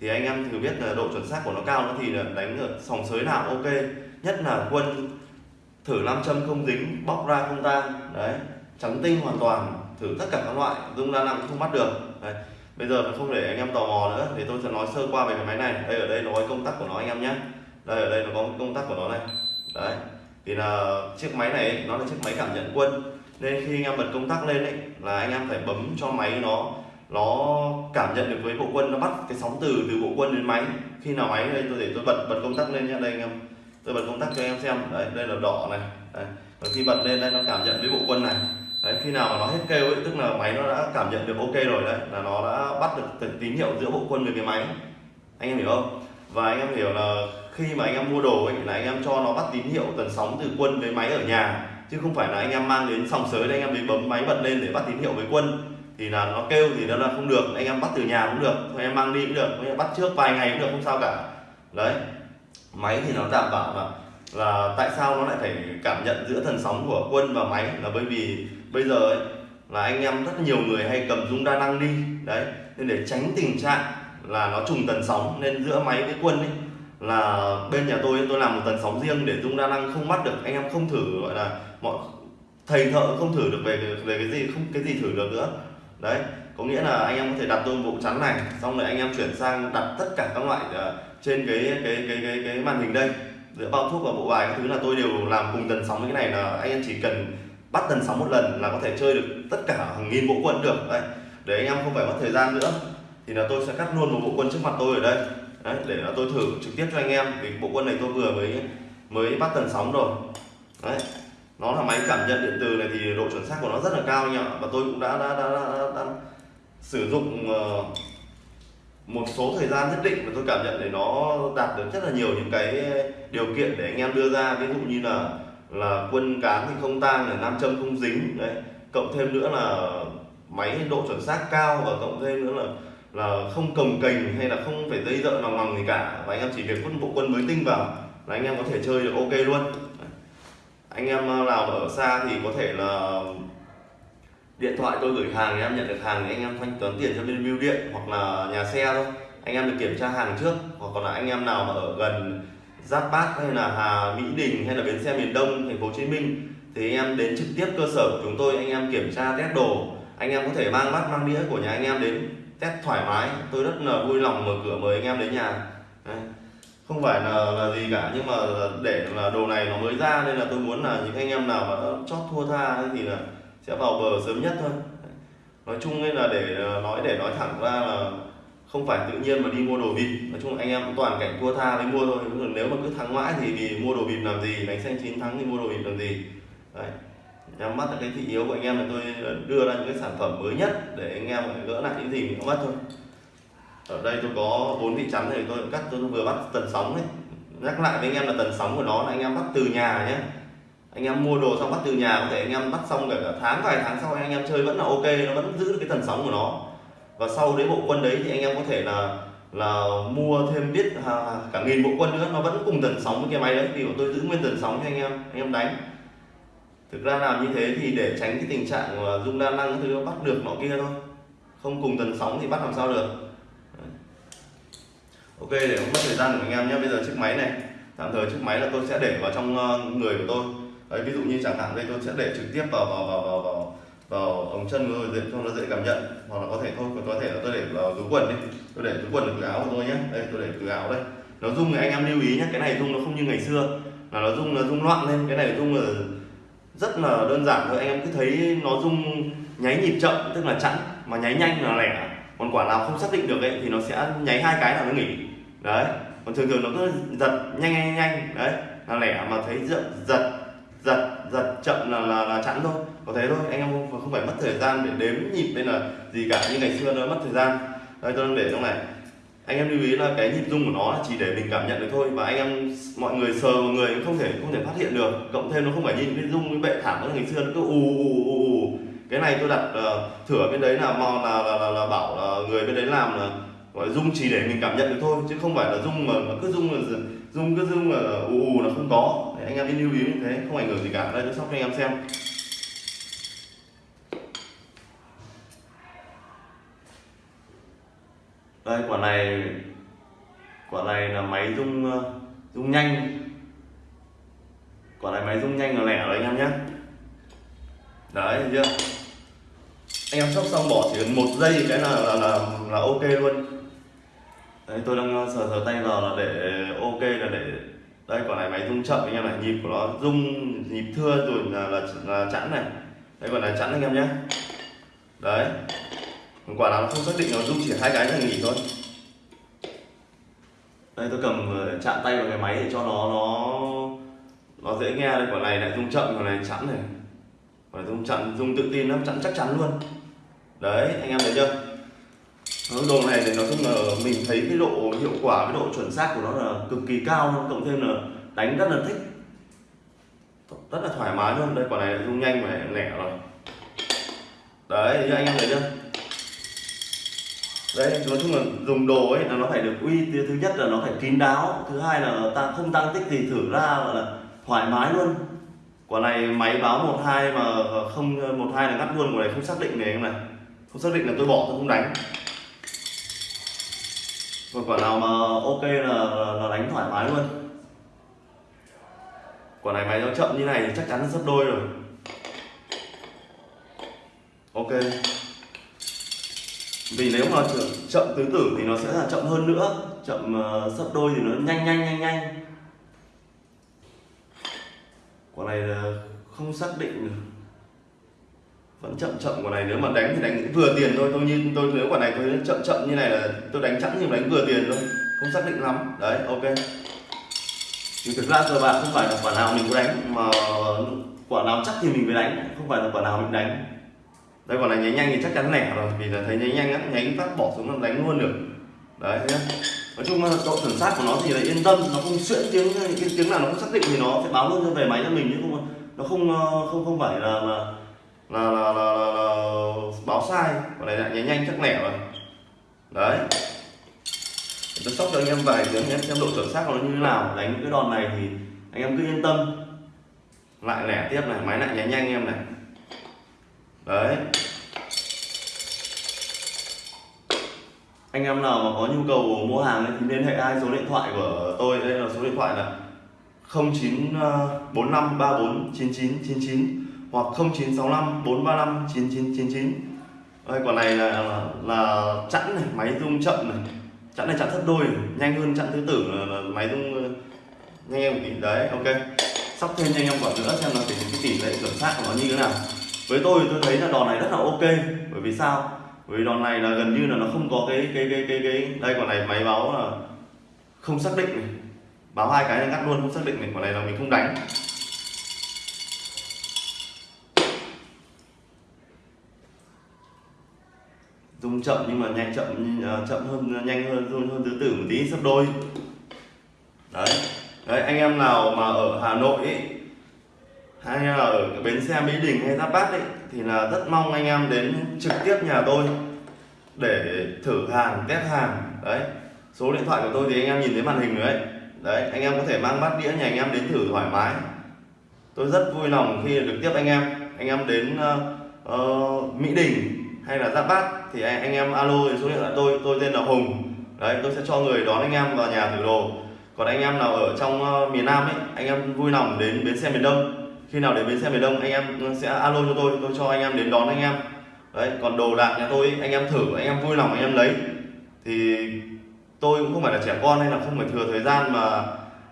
Thì anh em thử biết là độ chuẩn xác của nó cao nữa thì là đánh ở sòng sới nào ok nhất là quân thử nam châm không dính, bóc ra không tan đấy, trắng tinh hoàn toàn, thử tất cả các loại, dung ra nặng không bắt được. Đấy, bây giờ không để anh em tò mò nữa, thì tôi sẽ nói sơ qua về cái máy này. Đây ở đây nó có công tắc của nó anh em nhé. Đây ở đây nó có công tắc của nó này. Đấy, thì là chiếc máy này nó là chiếc máy cảm nhận quân. Nên khi anh em bật công tắc lên ấy, là anh em phải bấm cho máy nó nó cảm nhận được với bộ quân, nó bắt cái sóng từ từ bộ quân đến máy. Khi nào máy đây tôi để tôi bật bật công tắc lên nhé đây anh em tôi bật công tắc cho em xem. Đấy, đây là đỏ này. Đấy. và khi bật lên đây nó cảm nhận với bộ quân này. Đấy, khi nào mà nó hết kêu ấy, tức là máy nó đã cảm nhận được ok rồi đấy, là nó đã bắt được tín hiệu giữa bộ quân với cái máy. Anh em hiểu không? Và anh em hiểu là khi mà anh em mua đồ ấy, là anh em cho nó bắt tín hiệu tần sóng từ quân với máy ở nhà. Chứ không phải là anh em mang đến sòng sới để anh em đến bấm máy bật lên để bắt tín hiệu với quân. Thì là nó kêu thì nó là không được, anh em bắt từ nhà cũng được anh em mang đi cũng được anh em bắt trước vài ngày cũng được, không sao cả. Đấy máy thì nó đảm bảo là là tại sao nó lại phải cảm nhận giữa thần sóng của quân và máy? Là bởi vì bây giờ ấy, là anh em rất nhiều người hay cầm dung đa năng đi. Đấy nên để tránh tình trạng là nó trùng tần sóng nên giữa máy với quân ấy là bên nhà tôi tôi làm một tần sóng riêng để dung đa năng không bắt được anh em không thử gọi là mọi thầy thợ không thử được về về cái gì không cái gì thử được nữa. Đấy có nghĩa là anh em có thể đặt tôi bộ chắn này xong rồi anh em chuyển sang đặt tất cả các loại uh, trên cái cái cái cái cái màn hình đây. Giữa bao thuốc và bộ bài các thứ là tôi đều làm cùng tần sóng với cái này là anh em chỉ cần bắt tần sóng một lần là có thể chơi được tất cả hàng nghìn bộ quân được. Đấy. Để anh em không phải mất thời gian nữa. Thì là tôi sẽ cắt luôn một bộ quân trước mặt tôi ở đây. Đấy, để là tôi thử trực tiếp cho anh em. Vì bộ quân này tôi vừa mới mới bắt tần sóng rồi. Đấy. Nó là máy cảm nhận điện từ này thì độ chuẩn xác của nó rất là cao anh ạ. Và tôi cũng đã đã đã, đã, đã, đã sử dụng uh, một số thời gian nhất định và tôi cảm nhận để nó đạt được rất là nhiều những cái điều kiện để anh em đưa ra. Ví dụ như là là quân cán thì không tang là nam châm không dính, đấy. Cộng thêm nữa là máy độ chuẩn xác cao và cộng thêm nữa là là không cầm cành hay là không phải dây dợ lòng lòng gì cả. Và anh em chỉ việc quân bộ quân mới tinh vào là anh em có thể chơi được ok luôn. Anh em ờ, nào ở xa thì có thể là điện thoại tôi gửi hàng thì em nhận được hàng thì anh em thanh toán tiền cho bên bưu điện hoặc là nhà xe thôi. Anh em được kiểm tra hàng trước hoặc còn là anh em nào mà ở gần Giáp Bát hay là Hà Mỹ Đình hay là bến xe miền Đông thành phố Hồ Chí Minh thì anh em đến trực tiếp cơ sở của chúng tôi anh em kiểm tra test đồ. Anh em có thể mang bát mang đĩa của nhà anh em đến test thoải mái. Tôi rất là vui lòng mở cửa mời anh em đến nhà. Đấy. không phải là, là gì cả nhưng mà để là đồ này nó mới ra nên là tôi muốn là những anh em nào mà chót thua tha thì là sẽ vào bờ sớm nhất thôi. Nói chung là để ờ, nói để nói thẳng ra là không phải tự nhiên mà đi mua đồ vịt. Nói chung anh em cũng toàn cảnh thua tha mới mua thôi. Nếu mà cứ thắng mãi thì vì mua đồ vịt làm gì, đánh xanh chín thắng thì mua đồ vịt làm gì. Đấy. Nhắm mắt là cái thị yếu của anh em là tôi ờ, đưa ra những cái sản phẩm mới nhất để anh em gỡ lại những gì mình có mất thôi. Ở đây tôi có bốn vị chắn này, tôi cắt, tôi vừa bắt tần sóng đấy nhắc lại với anh em là tần sóng của nó là anh em bắt từ nhà nhé anh em mua đồ xong bắt từ nhà có thể anh em bắt xong cả tháng vài tháng sau anh em chơi vẫn là ok nó vẫn giữ được cái tần sóng của nó. Và sau đấy bộ quân đấy thì anh em có thể là là mua thêm biết à, cả nghìn bộ quân nữa nó vẫn cùng tần sóng với cái máy đấy. Bọn tôi giữ nguyên tần sóng cho anh em anh em đánh. Thực ra làm như thế thì để tránh cái tình trạng mà dung đa năng thứ bắt được nọ kia thôi. Không cùng tần sóng thì bắt làm sao được. Ok để không mất thời gian của anh em nhé. Bây giờ chiếc máy này tạm thời chiếc máy là tôi sẽ để vào trong ờ, người của tôi đấy ví dụ như chẳng hạn đây tôi sẽ để trực tiếp vào vào vào vào vào, vào ống chân của tôi để cho nó dễ cảm nhận. Hoặc là có thể thôi có thể là tôi để vào túi quần đi. Tôi để túi quần ở túi áo của tôi nhé đây tôi để túi áo đây. Nó rung thì anh em lưu ý nhé cái này rung nó không như ngày xưa. Là nó rung nó rung loạn lên. Cái này rung là rất là đơn giản thôi. Anh em cứ thấy nó rung nháy nhịp chậm tức là chẵn mà nháy nhanh là lẻ. Còn quả nào không xác định được ấy thì nó sẽ nháy hai cái là nó nghỉ. Đấy. Còn thường thường nó cứ giật nhanh nhanh nhanh. Đấy là lẻ mà thấy giật giật giật giật chậm là là, là chẵn thôi có thế thôi anh em không, không phải mất thời gian để đếm nhịp hay là gì cả như ngày xưa nó mất thời gian. Đây tôi đang để trong này anh em lưu ý là cái nhịp rung của nó chỉ để mình cảm nhận được thôi và anh em mọi người sờ mọi người không thể không thể phát hiện được cộng thêm nó không phải nhìn cái rung cái bệ thảm ngày xưa nó cứ ù ù ù ù cái này tôi đặt uh, thửa bên đấy là mò là, là, là, là bảo là người bên đấy làm là gọi rung chỉ để mình cảm nhận được thôi chứ không phải là rung mà nó cứ rung là rung cứ rung là ù ù là không có anh em lưu ý như thế không ảnh hưởng gì cả. Đây tôi sóc cho anh em xem. Đây quả này quả này là máy rung ờ, rung nhanh. Quả này máy rung nhanh là lẻ rồi anh em nhé. Đấy chưa? Anh em sóc xong bỏ chỉ cần một giây cái là là là, là ok luôn. Đấy tôi đang ờ, sờ sờ tay vào là để ok là để đây quả này máy rung chậm anh em này nhịp của nó rung nhịp thưa rồi là là, là chẵn này. Đây quả này chẵn anh em nhé. Đấy. Quả nào nó không xác định nó rung chỉ hai cái là nghỉ thôi. Đây tôi cầm ờ, chạm tay vào cái máy để cho nó nó nó dễ nghe đây. Quả này lại rung chậm quả này chẵn này. Quả rung chặn rung tự tin lắm chẵn chắc chắn luôn. Đấy anh em thấy chưa? Vâng, đồ này thì nói chung là mình thấy cái độ hiệu quả, cái độ chuẩn xác của nó là cực kỳ cao cộng thêm là đánh rất là thích. Rất là thoải mái luôn. Đây, quả này rung nhanh và lẻ rồi. Đấy như anh em thấy chưa? Đấy, nói chung là dùng đồ ấy là nó phải được uy thứ nhất là nó phải kín đáo. Thứ hai là ta không tăng tích thì thử ra gọi là thoải mái luôn. Quả này máy báo một hai mà không, một hai là ngắt luôn. Quả này không xác định này anh này. Không xác định là tôi bỏ, tôi không đánh và quả nào mà ok là, là đánh thoải mái luôn. Quả này máy nó chậm như này thì chắc chắn là gấp đôi rồi. Ok. Vì nếu mà chậm tứ tử thì nó sẽ là chậm hơn nữa. Chậm uh, sấp đôi thì nó nhanh nhanh nhanh nhanh. Quả này là không xác định được vẫn chậm chậm quả này, nếu mà đánh thì đánh vừa tiền thôi. Tôi như tôi, nếu quả này tôi chậm chậm như này là tôi đánh chẵn nhưng đánh vừa tiền thôi. Không xác định lắm. Đấy, ok. Thì thực ra cơ bạc không phải là quả nào mình có đánh, mà quả nào chắc thì mình mới đánh. Không phải là quả nào mình đánh. Đây, quả này nháy nhanh thì chắc chắn lẻ rồi, vì là thấy nháy nhanh á nháy phát bỏ xuống là đánh luôn được. Đấy nhá. Nói chung là độ chuẩn xác của nó thì là yên tâm, nó không xuyễn tiếng, cái tiếng nào nó không xác định thì nó sẽ báo luôn cho về máy cho mình chứ không, nó không ờ, không không phải là là là, là, là, là, là báo sai. Quả này lại nháy nhanh chắc lẻ rồi. Đấy. Tôi sóc cho anh em vài tiếng em xem độ chuẩn xác của nó như thế nào. Đánh cái đòn này thì anh em cứ yên tâm. Lại lẻ tiếp này. Máy lại nháy nhanh em này. Đấy. Anh em nào mà có nhu cầu mua hàng thì liên hệ hai số điện thoại của tôi. Đây là số điện thoại là 0945349999 hoặc 0965 435 9999 đây quả này là là, là chẵn này máy rung chậm này. Chẵn này chặn thất đôi này. nhanh hơn chặn thứ tử là, là máy rung ờ, nhanh em một tí đấy ok. Sóc thêm cho anh em quả nữa xem là cái tỷ lệ chuẩn xác của nó như thế nào. Với tôi tôi thấy là đòn này rất là ok bởi vì sao? Bởi vì đòn này là gần như là nó không có cái cái cái cái cái đây quả này máy báo là không xác định này. Báo hai cái ngắt luôn không xác định này. Quả này là mình không đánh. Chậm nhưng mà nhanh chậm ờ, chậm hơn nhanh hơn hơn hơn tứ tử một tí sắp đôi. Đấy. Đấy anh em nào mà ở Hà Nội ấy, hay là ở bến xe Mỹ Đình hay Giáp Bát ấy thì là rất mong anh em đến trực tiếp nhà tôi để thử hàng test hàng. Đấy. Số điện thoại của tôi thì anh em nhìn thấy màn hình rồi đấy đấy anh em có thể mang bát đĩa nhà anh em đến thử thoải mái. Tôi rất vui lòng khi được tiếp anh em. Anh em đến uh, uh, Mỹ Đình hay là Giáp Bát thì anh, anh em alo số điện thoại tôi tôi tên là Hùng đấy tôi sẽ cho người đón anh em vào nhà thử đồ còn anh em nào ở trong uh, miền Nam ấy anh em vui lòng đến bến xe miền Đông khi nào đến bến xe miền Đông anh em sẽ alo cho tôi tôi cho anh em đến đón anh em đấy còn đồ đạc nhà tôi anh em thử anh em vui lòng anh em lấy thì tôi cũng không phải là trẻ con hay là không phải thừa thời gian mà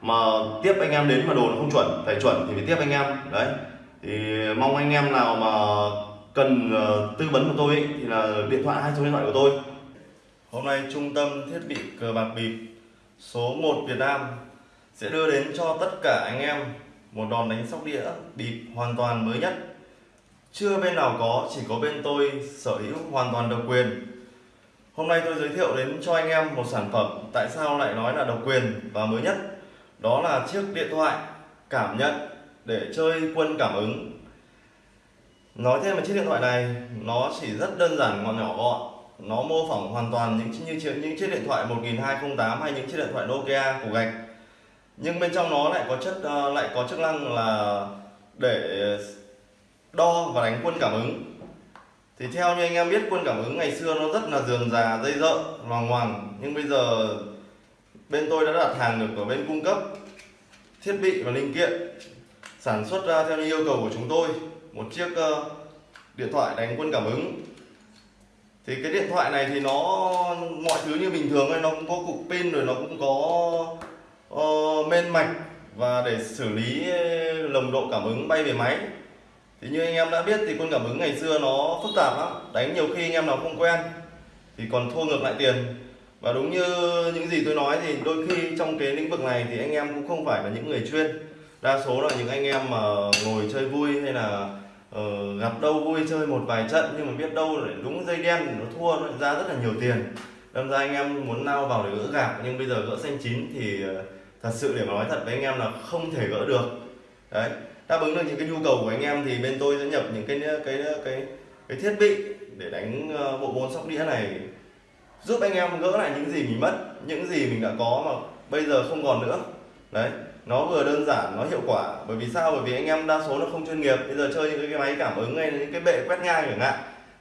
mà tiếp anh em đến mà đồ nó không chuẩn phải chuẩn thì phải tiếp anh em đấy thì mong anh em nào mà cần uh, tư vấn của tôi ấy, thì là điện thoại hay số điện thoại của tôi. Hôm nay trung tâm thiết bị cờ bạc bịp số 1 Việt Nam sẽ đưa đến cho tất cả anh em một đòn đánh sóc đĩa bịp hoàn toàn mới nhất. Chưa bên nào có chỉ có bên tôi sở hữu hoàn toàn độc quyền. Hôm nay tôi giới thiệu đến cho anh em một sản phẩm tại sao lại nói là độc quyền và mới nhất. Đó là chiếc điện thoại cảm nhận để chơi quân cảm ứng nói thêm về chiếc điện thoại này nó chỉ rất đơn giản ngọn nhỏ gọn. Nó mô phỏng hoàn toàn những như những chiếc điện thoại 1208 hay những chiếc điện thoại Nokia của gạch. Nhưng bên trong nó lại có chất uh, lại có chức năng là để đo và đánh quân cảm ứng. Thì theo như anh em biết quân cảm ứng ngày xưa nó rất là dườm già dây dợ loằng ngoằng. Nhưng bây giờ bên tôi đã đặt hàng được ở bên cung cấp thiết bị và linh kiện sản xuất ra theo như yêu cầu của chúng tôi một chiếc ờ, điện thoại đánh quân cảm ứng. Thì cái điện thoại này thì nó mọi thứ như bình thường ấy nó cũng có cục pin rồi nó cũng có uh, men mạch và để xử lý ờ, lồng độ cảm ứng bay về máy. Thì như anh em đã biết thì quân cảm ứng ngày xưa nó phức tạp lắm đánh nhiều khi anh em nào không quen thì còn thua ngược lại tiền. Và đúng như những gì tôi nói thì đôi khi trong cái lĩnh vực này thì anh em cũng không phải là những người chuyên. Đa số là những anh em mà ngồi chơi vui hay là ờ, gặp đâu vui chơi một vài trận nhưng mà biết đâu lại đúng dây đen nó thua nó ra rất là nhiều tiền. Đâm ra anh em muốn lao vào để gỡ gạc nhưng bây giờ gỡ xanh chín thì ờ, thật sự để mà nói thật với anh em là không thể gỡ được. Đấy đáp ứng được những cái nhu cầu của anh em thì bên tôi sẽ nhập những cái cái cái cái thiết bị để đánh ờ, bộ môn sóc đĩa này giúp anh em gỡ lại những gì mình mất những gì mình đã có mà bây giờ không còn nữa. Đấy nó vừa đơn giản, nó hiệu quả. Bởi vì sao? Bởi vì anh em đa số nó không chuyên nghiệp. Bây giờ chơi những cái máy cảm ứng hay những cái bệ quét ngang chẳng hạn.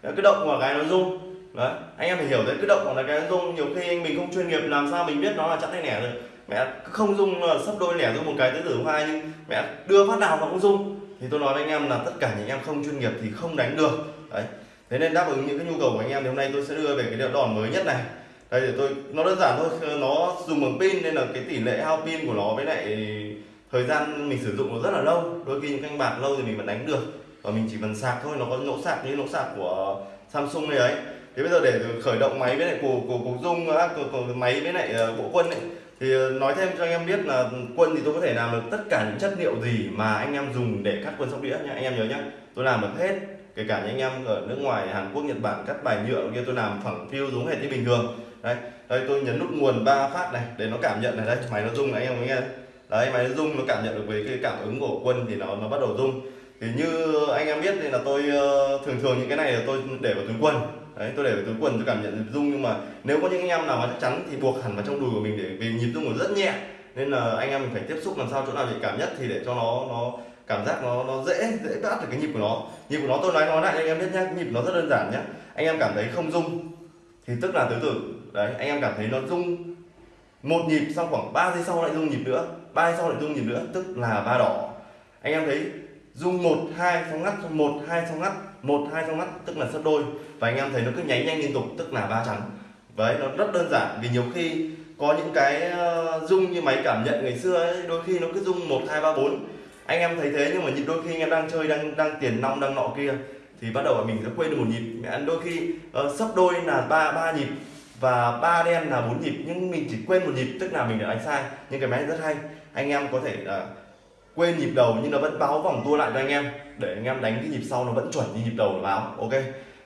Cái động vào cái nó rung. Đấy, anh em phải hiểu đấy, cái động vào cái nó rung. Nhiều khi anh mình không chuyên nghiệp, làm sao mình biết nó là chẵn hay nẻ được? Mẹ không rung là sấp đôi nẻ rung một cái tứ tử hai, nhưng mẹ đưa phát nào nó cũng rung. Thì tôi nói với anh em là tất cả những em không chuyên nghiệp thì không đánh được. Đấy. Thế nên đáp ứng những cái nhu cầu của anh em thì hôm nay tôi sẽ đưa về cái đòn mới nhất này đây để tôi nó đơn giản thôi nó dùng bằng pin nên là cái tỷ lệ hao pin của nó với lại thời gian mình sử dụng nó rất là lâu. Đôi khi những canh bạc lâu thì mình vẫn đánh được và mình chỉ cần sạc thôi nó có nỗ sạc như nỗ sạc của Samsung này ấy. Thế bây giờ để khởi động máy với lại của của cục dung à, của, của máy với lại ờ, bộ quân ấy thì ờ, nói thêm cho anh em biết là quân thì tôi có thể làm được tất cả những chất liệu gì mà anh em dùng để cắt quân sóc đĩa nha anh em nhớ nhá tôi làm được hết kể cả những anh em ở nước ngoài Hàn Quốc Nhật Bản cắt bài nhựa kia tôi làm phẳng phiu giống hệt như bình thường đây đây, tôi nhấn nút nguồn ba phát này để nó cảm nhận này. Đây, máy nó rung này, anh em nghe. Đấy, máy nó rung, nó cảm nhận được với cái cảm ứng của quân thì nó nó bắt đầu rung. Thì như anh em biết thì là tôi ờ, thường thường những cái này là tôi để vào túi quần. Đấy, tôi để vào túi quần tôi cảm nhận rung, nhưng mà nếu có những anh em nào mà chắc chắn thì buộc hẳn vào trong đùi của mình để vì nhịp rung của rất nhẹ. Nên là anh em mình phải tiếp xúc làm sao chỗ nào nhạy cảm nhất thì để cho nó nó cảm giác nó nó dễ dễ bắt được cái nhịp của nó. Nhịp của nó tôi nói nói lại anh em biết nhá, nhịp nó rất đơn giản nhá. Anh em cảm thấy không rung thì tức là tứ tử đấy anh em cảm thấy nó rung một nhịp xong khoảng 3 giây sau lại rung nhịp nữa ba giây sau lại rung nhịp nữa tức là ba đỏ. Anh em thấy rung một hai xong ngắt một hai xong ngắt một hai xong ngắt tức là sấp đôi. Và anh em thấy nó cứ nháy nhanh liên tục tức là ba trắng đấy nó rất đơn giản vì nhiều khi có những cái ờ, rung như máy cảm nhận ngày xưa ấy, đôi khi nó cứ rung một hai ba bốn. Anh em thấy thế nhưng mà nhịp đôi khi anh em đang chơi đang đang tiền nong đang nọ kia thì bắt đầu mình sẽ quên được một nhịp. Mẹ đôi khi uh, sấp đôi là ba ba nhịp và ba đen là bốn nhịp nhưng mình chỉ quên một nhịp tức là mình đã đánh sai. Nhưng cái máy rất hay. Anh em có thể uh, quên nhịp đầu nhưng nó vẫn báo vòng tua lại cho anh em. Để anh em đánh cái nhịp sau nó vẫn chuẩn như nhịp đầu nó báo ok?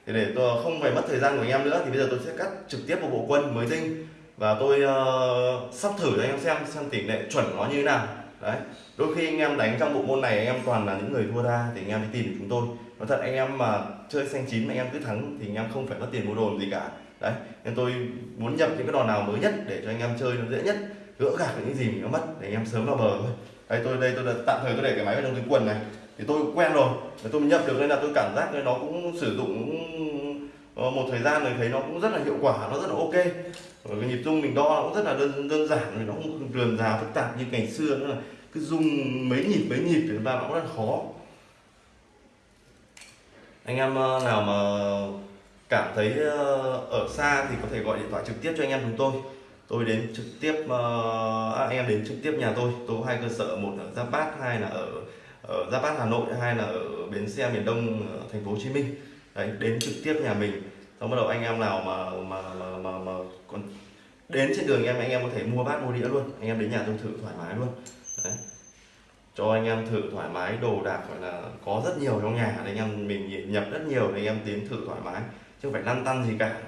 Thì để tôi không phải mất thời gian của anh em nữa thì bây giờ tôi sẽ cắt trực tiếp vào bộ quân mới tinh. Và tôi uh, sắp thử cho anh em xem xem tỷ lệ chuẩn nó như thế nào đấy, đôi khi anh em đánh trong bộ môn này anh em toàn là những người thua ra thì anh em đi tìm được chúng tôi. Nói thật, anh em mà chơi xanh chín mà anh em cứ thắng thì anh em không phải mất tiền mua đồ gì cả. Đấy, nên tôi muốn nhập những cái đòn nào mới nhất để cho anh em chơi nó dễ nhất, gỡ gạc những gì mình nó mất để anh em sớm vào bờ thôi. Đây, tôi đây tôi tạm thời tôi để cái máy vào trong túi quần này. Thì tôi quen rồi, tôi nhập được nên là tôi cảm giác nó cũng sử dụng Ờ, một thời gian rồi thấy nó cũng rất là hiệu quả nó rất là ok. Rồi cái nhịp rung mình đo nó cũng rất là đơn đơn giản nó không rườm rà phức tạp như ngày xưa nữa là cứ rung mấy nhịp mấy nhịp thì chúng ta nó cũng rất là khó. Anh em ờ, nào mà cảm thấy ở xa thì có thể gọi điện thoại trực tiếp cho anh em chúng tôi. Tôi đến trực tiếp à, anh em đến trực tiếp nhà tôi. Tôi có hai cơ sở một ở giáp bát hai là ở ở giáp bát hà nội hai là ở bến xe miền đông thành phố hồ chí minh đấy đến trực tiếp nhà mình. Xong bắt đầu anh em nào mà mà mà mà, mà còn đến trên đường em anh em có thể mua bát mua đĩa luôn. Anh em đến nhà tôi thử thoải mái luôn. Đấy. Cho anh em thử thoải mái đồ đạc gọi là có rất nhiều trong nhà. Anh em mình nhập rất nhiều thì anh em tiến thử thoải mái chứ không phải lăn tăn gì cả.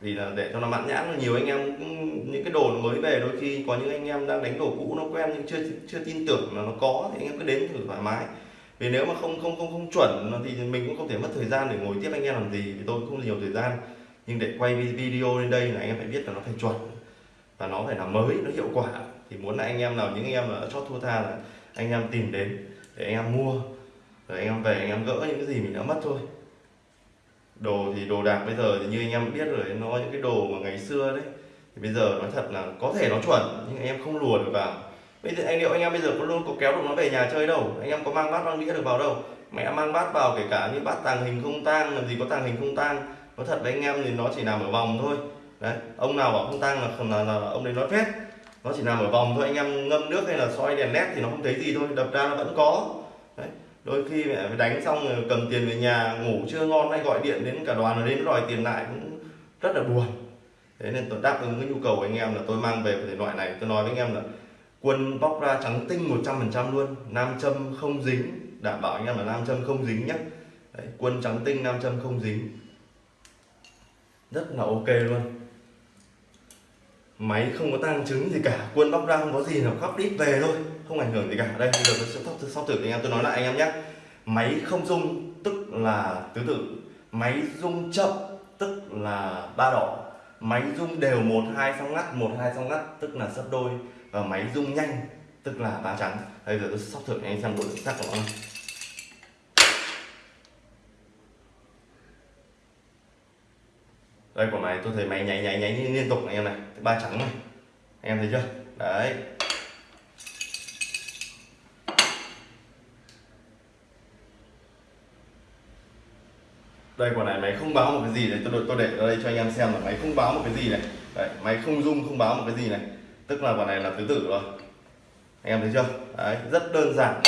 Vì là để cho nó mãn nhãn nhiều anh em cũng, những cái đồ mới về đôi khi có những anh em đang đánh đồ cũ nó quen nhưng chưa chưa tin tưởng là nó có thì anh em cứ đến thử thoải mái vì nếu mà không không không không chuẩn thì mình cũng không thể mất thời gian để ngồi tiếp anh em làm gì vì tôi cũng không nhiều thời gian nhưng để quay video lên đây là anh em phải biết là nó phải chuẩn và nó phải là mới nó hiệu quả thì muốn là anh em nào những anh em ở chót thua tha là anh em tìm đến để anh em mua rồi anh em về anh em gỡ những cái gì mình đã mất thôi đồ thì đồ đạc bây giờ thì như anh em biết rồi nó những cái đồ mà ngày xưa đấy thì bây giờ nói thật là có thể nó chuẩn nhưng anh em không lùa được vào bây giờ anh liệu anh em bây giờ có luôn có kéo được nó về nhà chơi đâu. Anh em có mang bát mang đĩa được vào đâu. Mẹ mang bát vào kể cả như bát tàng hình không tang làm gì có tàng hình không tang. Nó thật với anh em thì nó chỉ nằm ở vòng thôi. Đấy ông nào bảo không tang là, là, là ông đấy nói phép nó chỉ nằm ở vòng thôi anh em ngâm nước hay là soi đèn led thì nó không thấy gì thôi đập ra nó vẫn có. Đấy đôi khi mẹ đánh xong rồi cầm tiền về nhà ngủ chưa ngon hay gọi điện đến cả đoàn đến đòi tiền lại cũng rất là buồn. Thế nên tôi đáp ứng cái nhu cầu của anh em là tôi mang về cái loại này. Tôi nói với anh em là quân bóc ra trắng tinh 100% luôn. Nam châm không dính. Đảm bảo anh em là nam châm không dính nhé. Đấy, quân trắng tinh nam châm không dính. Rất là ok luôn. Máy không có tăng trứng gì cả. Quân bóc ra không có gì nào khóc đít về thôi. Không ảnh hưởng gì cả. Đây bây giờ tôi sẽ sóc sóc thử anh em tôi nói lại anh em nhé. Máy không rung tức là tứ tự máy rung chậm tức là ba đỏ máy rung đều một hai xong ngắt một hai xong ngắt tức là sấp đôi và máy rung nhanh, tức là ba trắng bây giờ tôi sóc thử anh em xem độ chính xác của nó này đây, quả này tôi thấy máy nháy nháy nháy liên tục anh em này. Ba trắng này. Anh em thấy chưa? Đấy. Đây, quả này máy không báo một cái gì này. Tôi tôi để ở đây cho anh em xem là máy không báo một cái gì này. Đấy, máy không rung, không báo một cái gì này tức là quả này là tứ tử rồi. Anh em thấy chưa? Đấy rất đơn giản.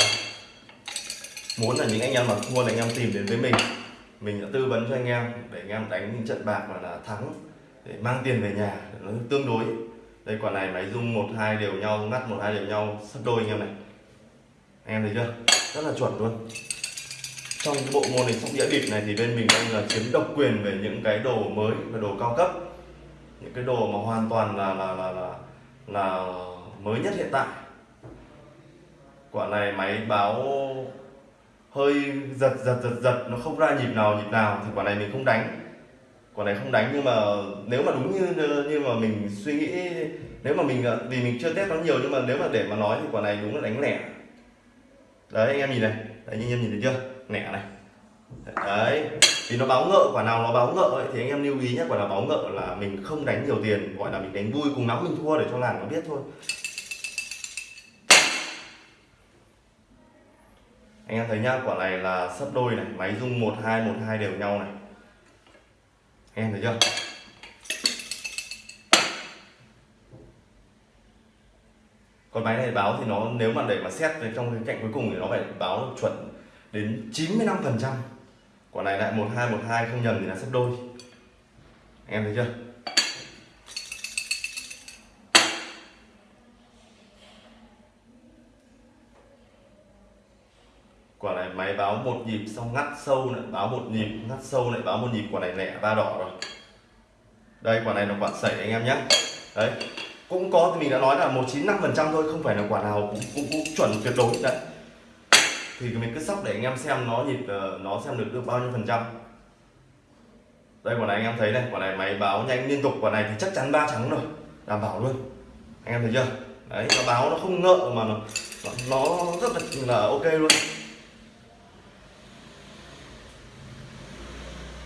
Muốn là những anh em mà thua là anh em tìm đến với mình. Mình đã tư vấn cho anh em để anh em đánh những trận bạc mà là thắng để mang tiền về nhà nó tương đối. Đây quả này máy rung một hai đều nhau ngắt một hai đều nhau sắp đôi anh em này. Anh em thấy chưa? Rất là chuẩn luôn. Trong cái bộ môn này sóc đĩa bịp này thì bên mình đang là chiếm độc quyền về những cái đồ mới và đồ cao cấp. Những cái đồ mà hoàn toàn là là là là, là mới nhất hiện tại. Quả này máy báo hơi giật giật giật giật, nó không ra nhịp nào nhịp nào thì quả này mình không đánh. Quả này không đánh nhưng mà nếu mà đúng như như mà mình suy nghĩ, nếu mà mình, vì mình chưa test nó nhiều nhưng mà nếu mà để mà nói thì quả này đúng là đánh lẻ. Đấy, anh em nhìn này. Đấy anh em nhìn thấy chưa? Lẻ này. Đấy thì nó báo ngợ quả nào nó báo ngợ ấy, thì anh em lưu ý nhé quả nào báo ngợ là mình không đánh nhiều tiền gọi là mình đánh vui cùng lắm mình thua để cho làng nó biết thôi. Anh em thấy nhá quả này là sấp đôi này máy rung một hai một hai đều nhau này. Anh em thấy chưa? Còn máy này báo thì nó nếu mà để mà xét trong cái cạnh cuối cùng thì nó phải báo chuẩn đến 95 phần trăm quả này lại một hai một hai không nhầm thì là sấp đôi. Anh em thấy chưa? Quả này máy báo một nhịp xong ngắt sâu lại báo một nhịp ngắt sâu lại báo một nhịp quả này lẻ ba đỏ rồi. Đây quả này là quả sẩy anh em nhé. Đấy cũng có thì mình đã nói là một chín năm phần trăm thôi không phải là quả nào cũng, cũng, cũng chuẩn tuyệt đối. Đấy thì mình cứ sóc để anh em xem nó nhịp ờ, nó xem được được bao nhiêu phần trăm. Đây quả này anh em thấy này quả này máy báo nhanh liên tục quả này thì chắc chắn ba trắng rồi. Đảm bảo luôn. Anh em thấy chưa? Đấy nó báo nó không ngợ mà nó nó rất là, là ok luôn.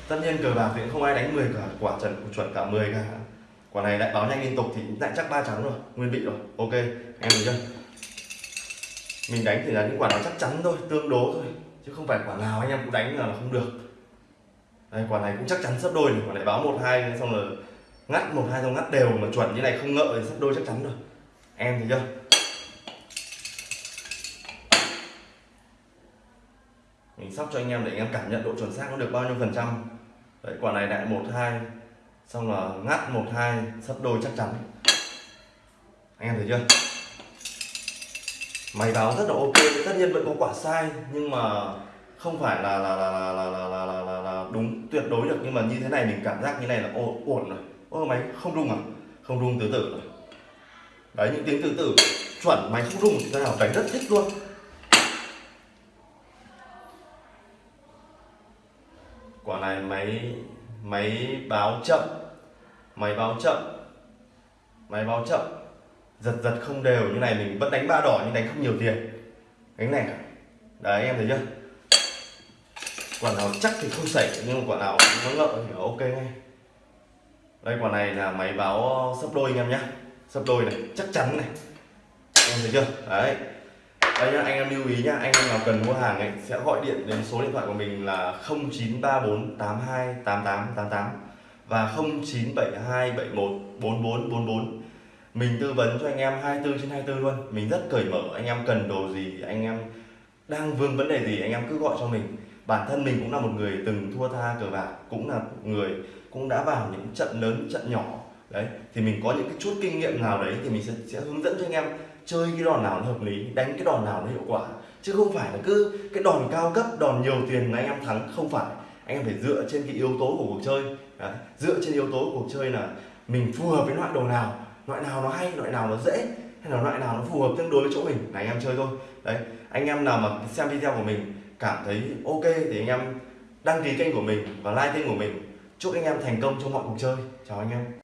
Tất nhiên cờ bạc thì không ai đánh 10 cả quả trần chuẩn cả 10 cả. Quả này lại báo nhanh liên tục thì lại chắc ba trắng rồi nguyên vị rồi ok. Anh em thấy chưa? Mình đánh thì là những quả nó chắc chắn thôi, tương đối thôi. Chứ không phải quả nào anh em cũng đánh là không được. Đây quả này cũng chắc chắn sắp đôi này, quả này báo một hai, xong là ngắt một hai, xong ngắt đều mà chuẩn như này không ngợ thì sắp đôi chắc chắn rồi. Em thấy chưa? Mình sóc cho anh em để anh em cảm nhận độ chuẩn xác nó được bao nhiêu phần trăm. Đấy, quả này lại một hai, xong là ngắt một hai sắp đôi chắc chắn. Anh em thấy chưa? Máy báo rất là ok tất nhiên vẫn có quả sai nhưng mà không phải là là là là là là là, là, là, là đúng tuyệt đối được. Nhưng mà như thế này mình cảm giác như này là ổn ổn rồi. Ô máy không rung à? Không rung tứ tử rồi. Đấy những tiếng tứ tử chuẩn máy không rung thì nào? Đánh rất thích luôn. Quả này máy máy báo chậm. Máy báo chậm. Máy báo chậm giật giật không đều, như này mình vẫn đánh ba đỏ nhưng đánh không nhiều tiền. Đánh này đấy, em thấy chưa? Quả nào chắc thì không xảy, nhưng mà quả nào nó ngợ thì ok ngay. Đây, quả này là máy báo sấp đôi anh em nhé sấp đôi này, chắc chắn này. Em thấy chưa? Đấy. Đây nhá, anh em lưu ý nhá, anh em nào cần mua hàng ấy, sẽ gọi điện đến số điện thoại của mình là 0934 82 88 88 và 0972 71 44 44 mình tư vấn cho anh em 24 trên 24 luôn. Mình rất cởi mở anh em cần đồ gì anh em đang vương vấn đề gì anh em cứ gọi cho mình. Bản thân mình cũng là một người từng thua tha cờ bạc cũng là người cũng đã vào những trận lớn trận nhỏ. Đấy thì mình có những cái chút kinh nghiệm nào đấy thì mình sẽ, sẽ hướng dẫn cho anh em chơi cái đòn nào nó hợp lý đánh cái đòn nào nó hiệu quả. Chứ không phải là cứ cái đòn cao cấp đòn nhiều tiền là anh em thắng. Không phải. Anh em phải dựa trên cái yếu tố của cuộc chơi. Đấy. dựa trên yếu tố của cuộc chơi là mình phù hợp với loại đồ nào loại nào nó hay, loại nào nó dễ, hay là loại nào nó phù hợp tương đối với chỗ mình. Là anh em chơi thôi. Đấy, anh em nào mà xem video của mình cảm thấy ok thì anh em đăng ký kênh của mình và like kênh của mình. Chúc anh em thành công trong mọi cuộc chơi. Chào anh em.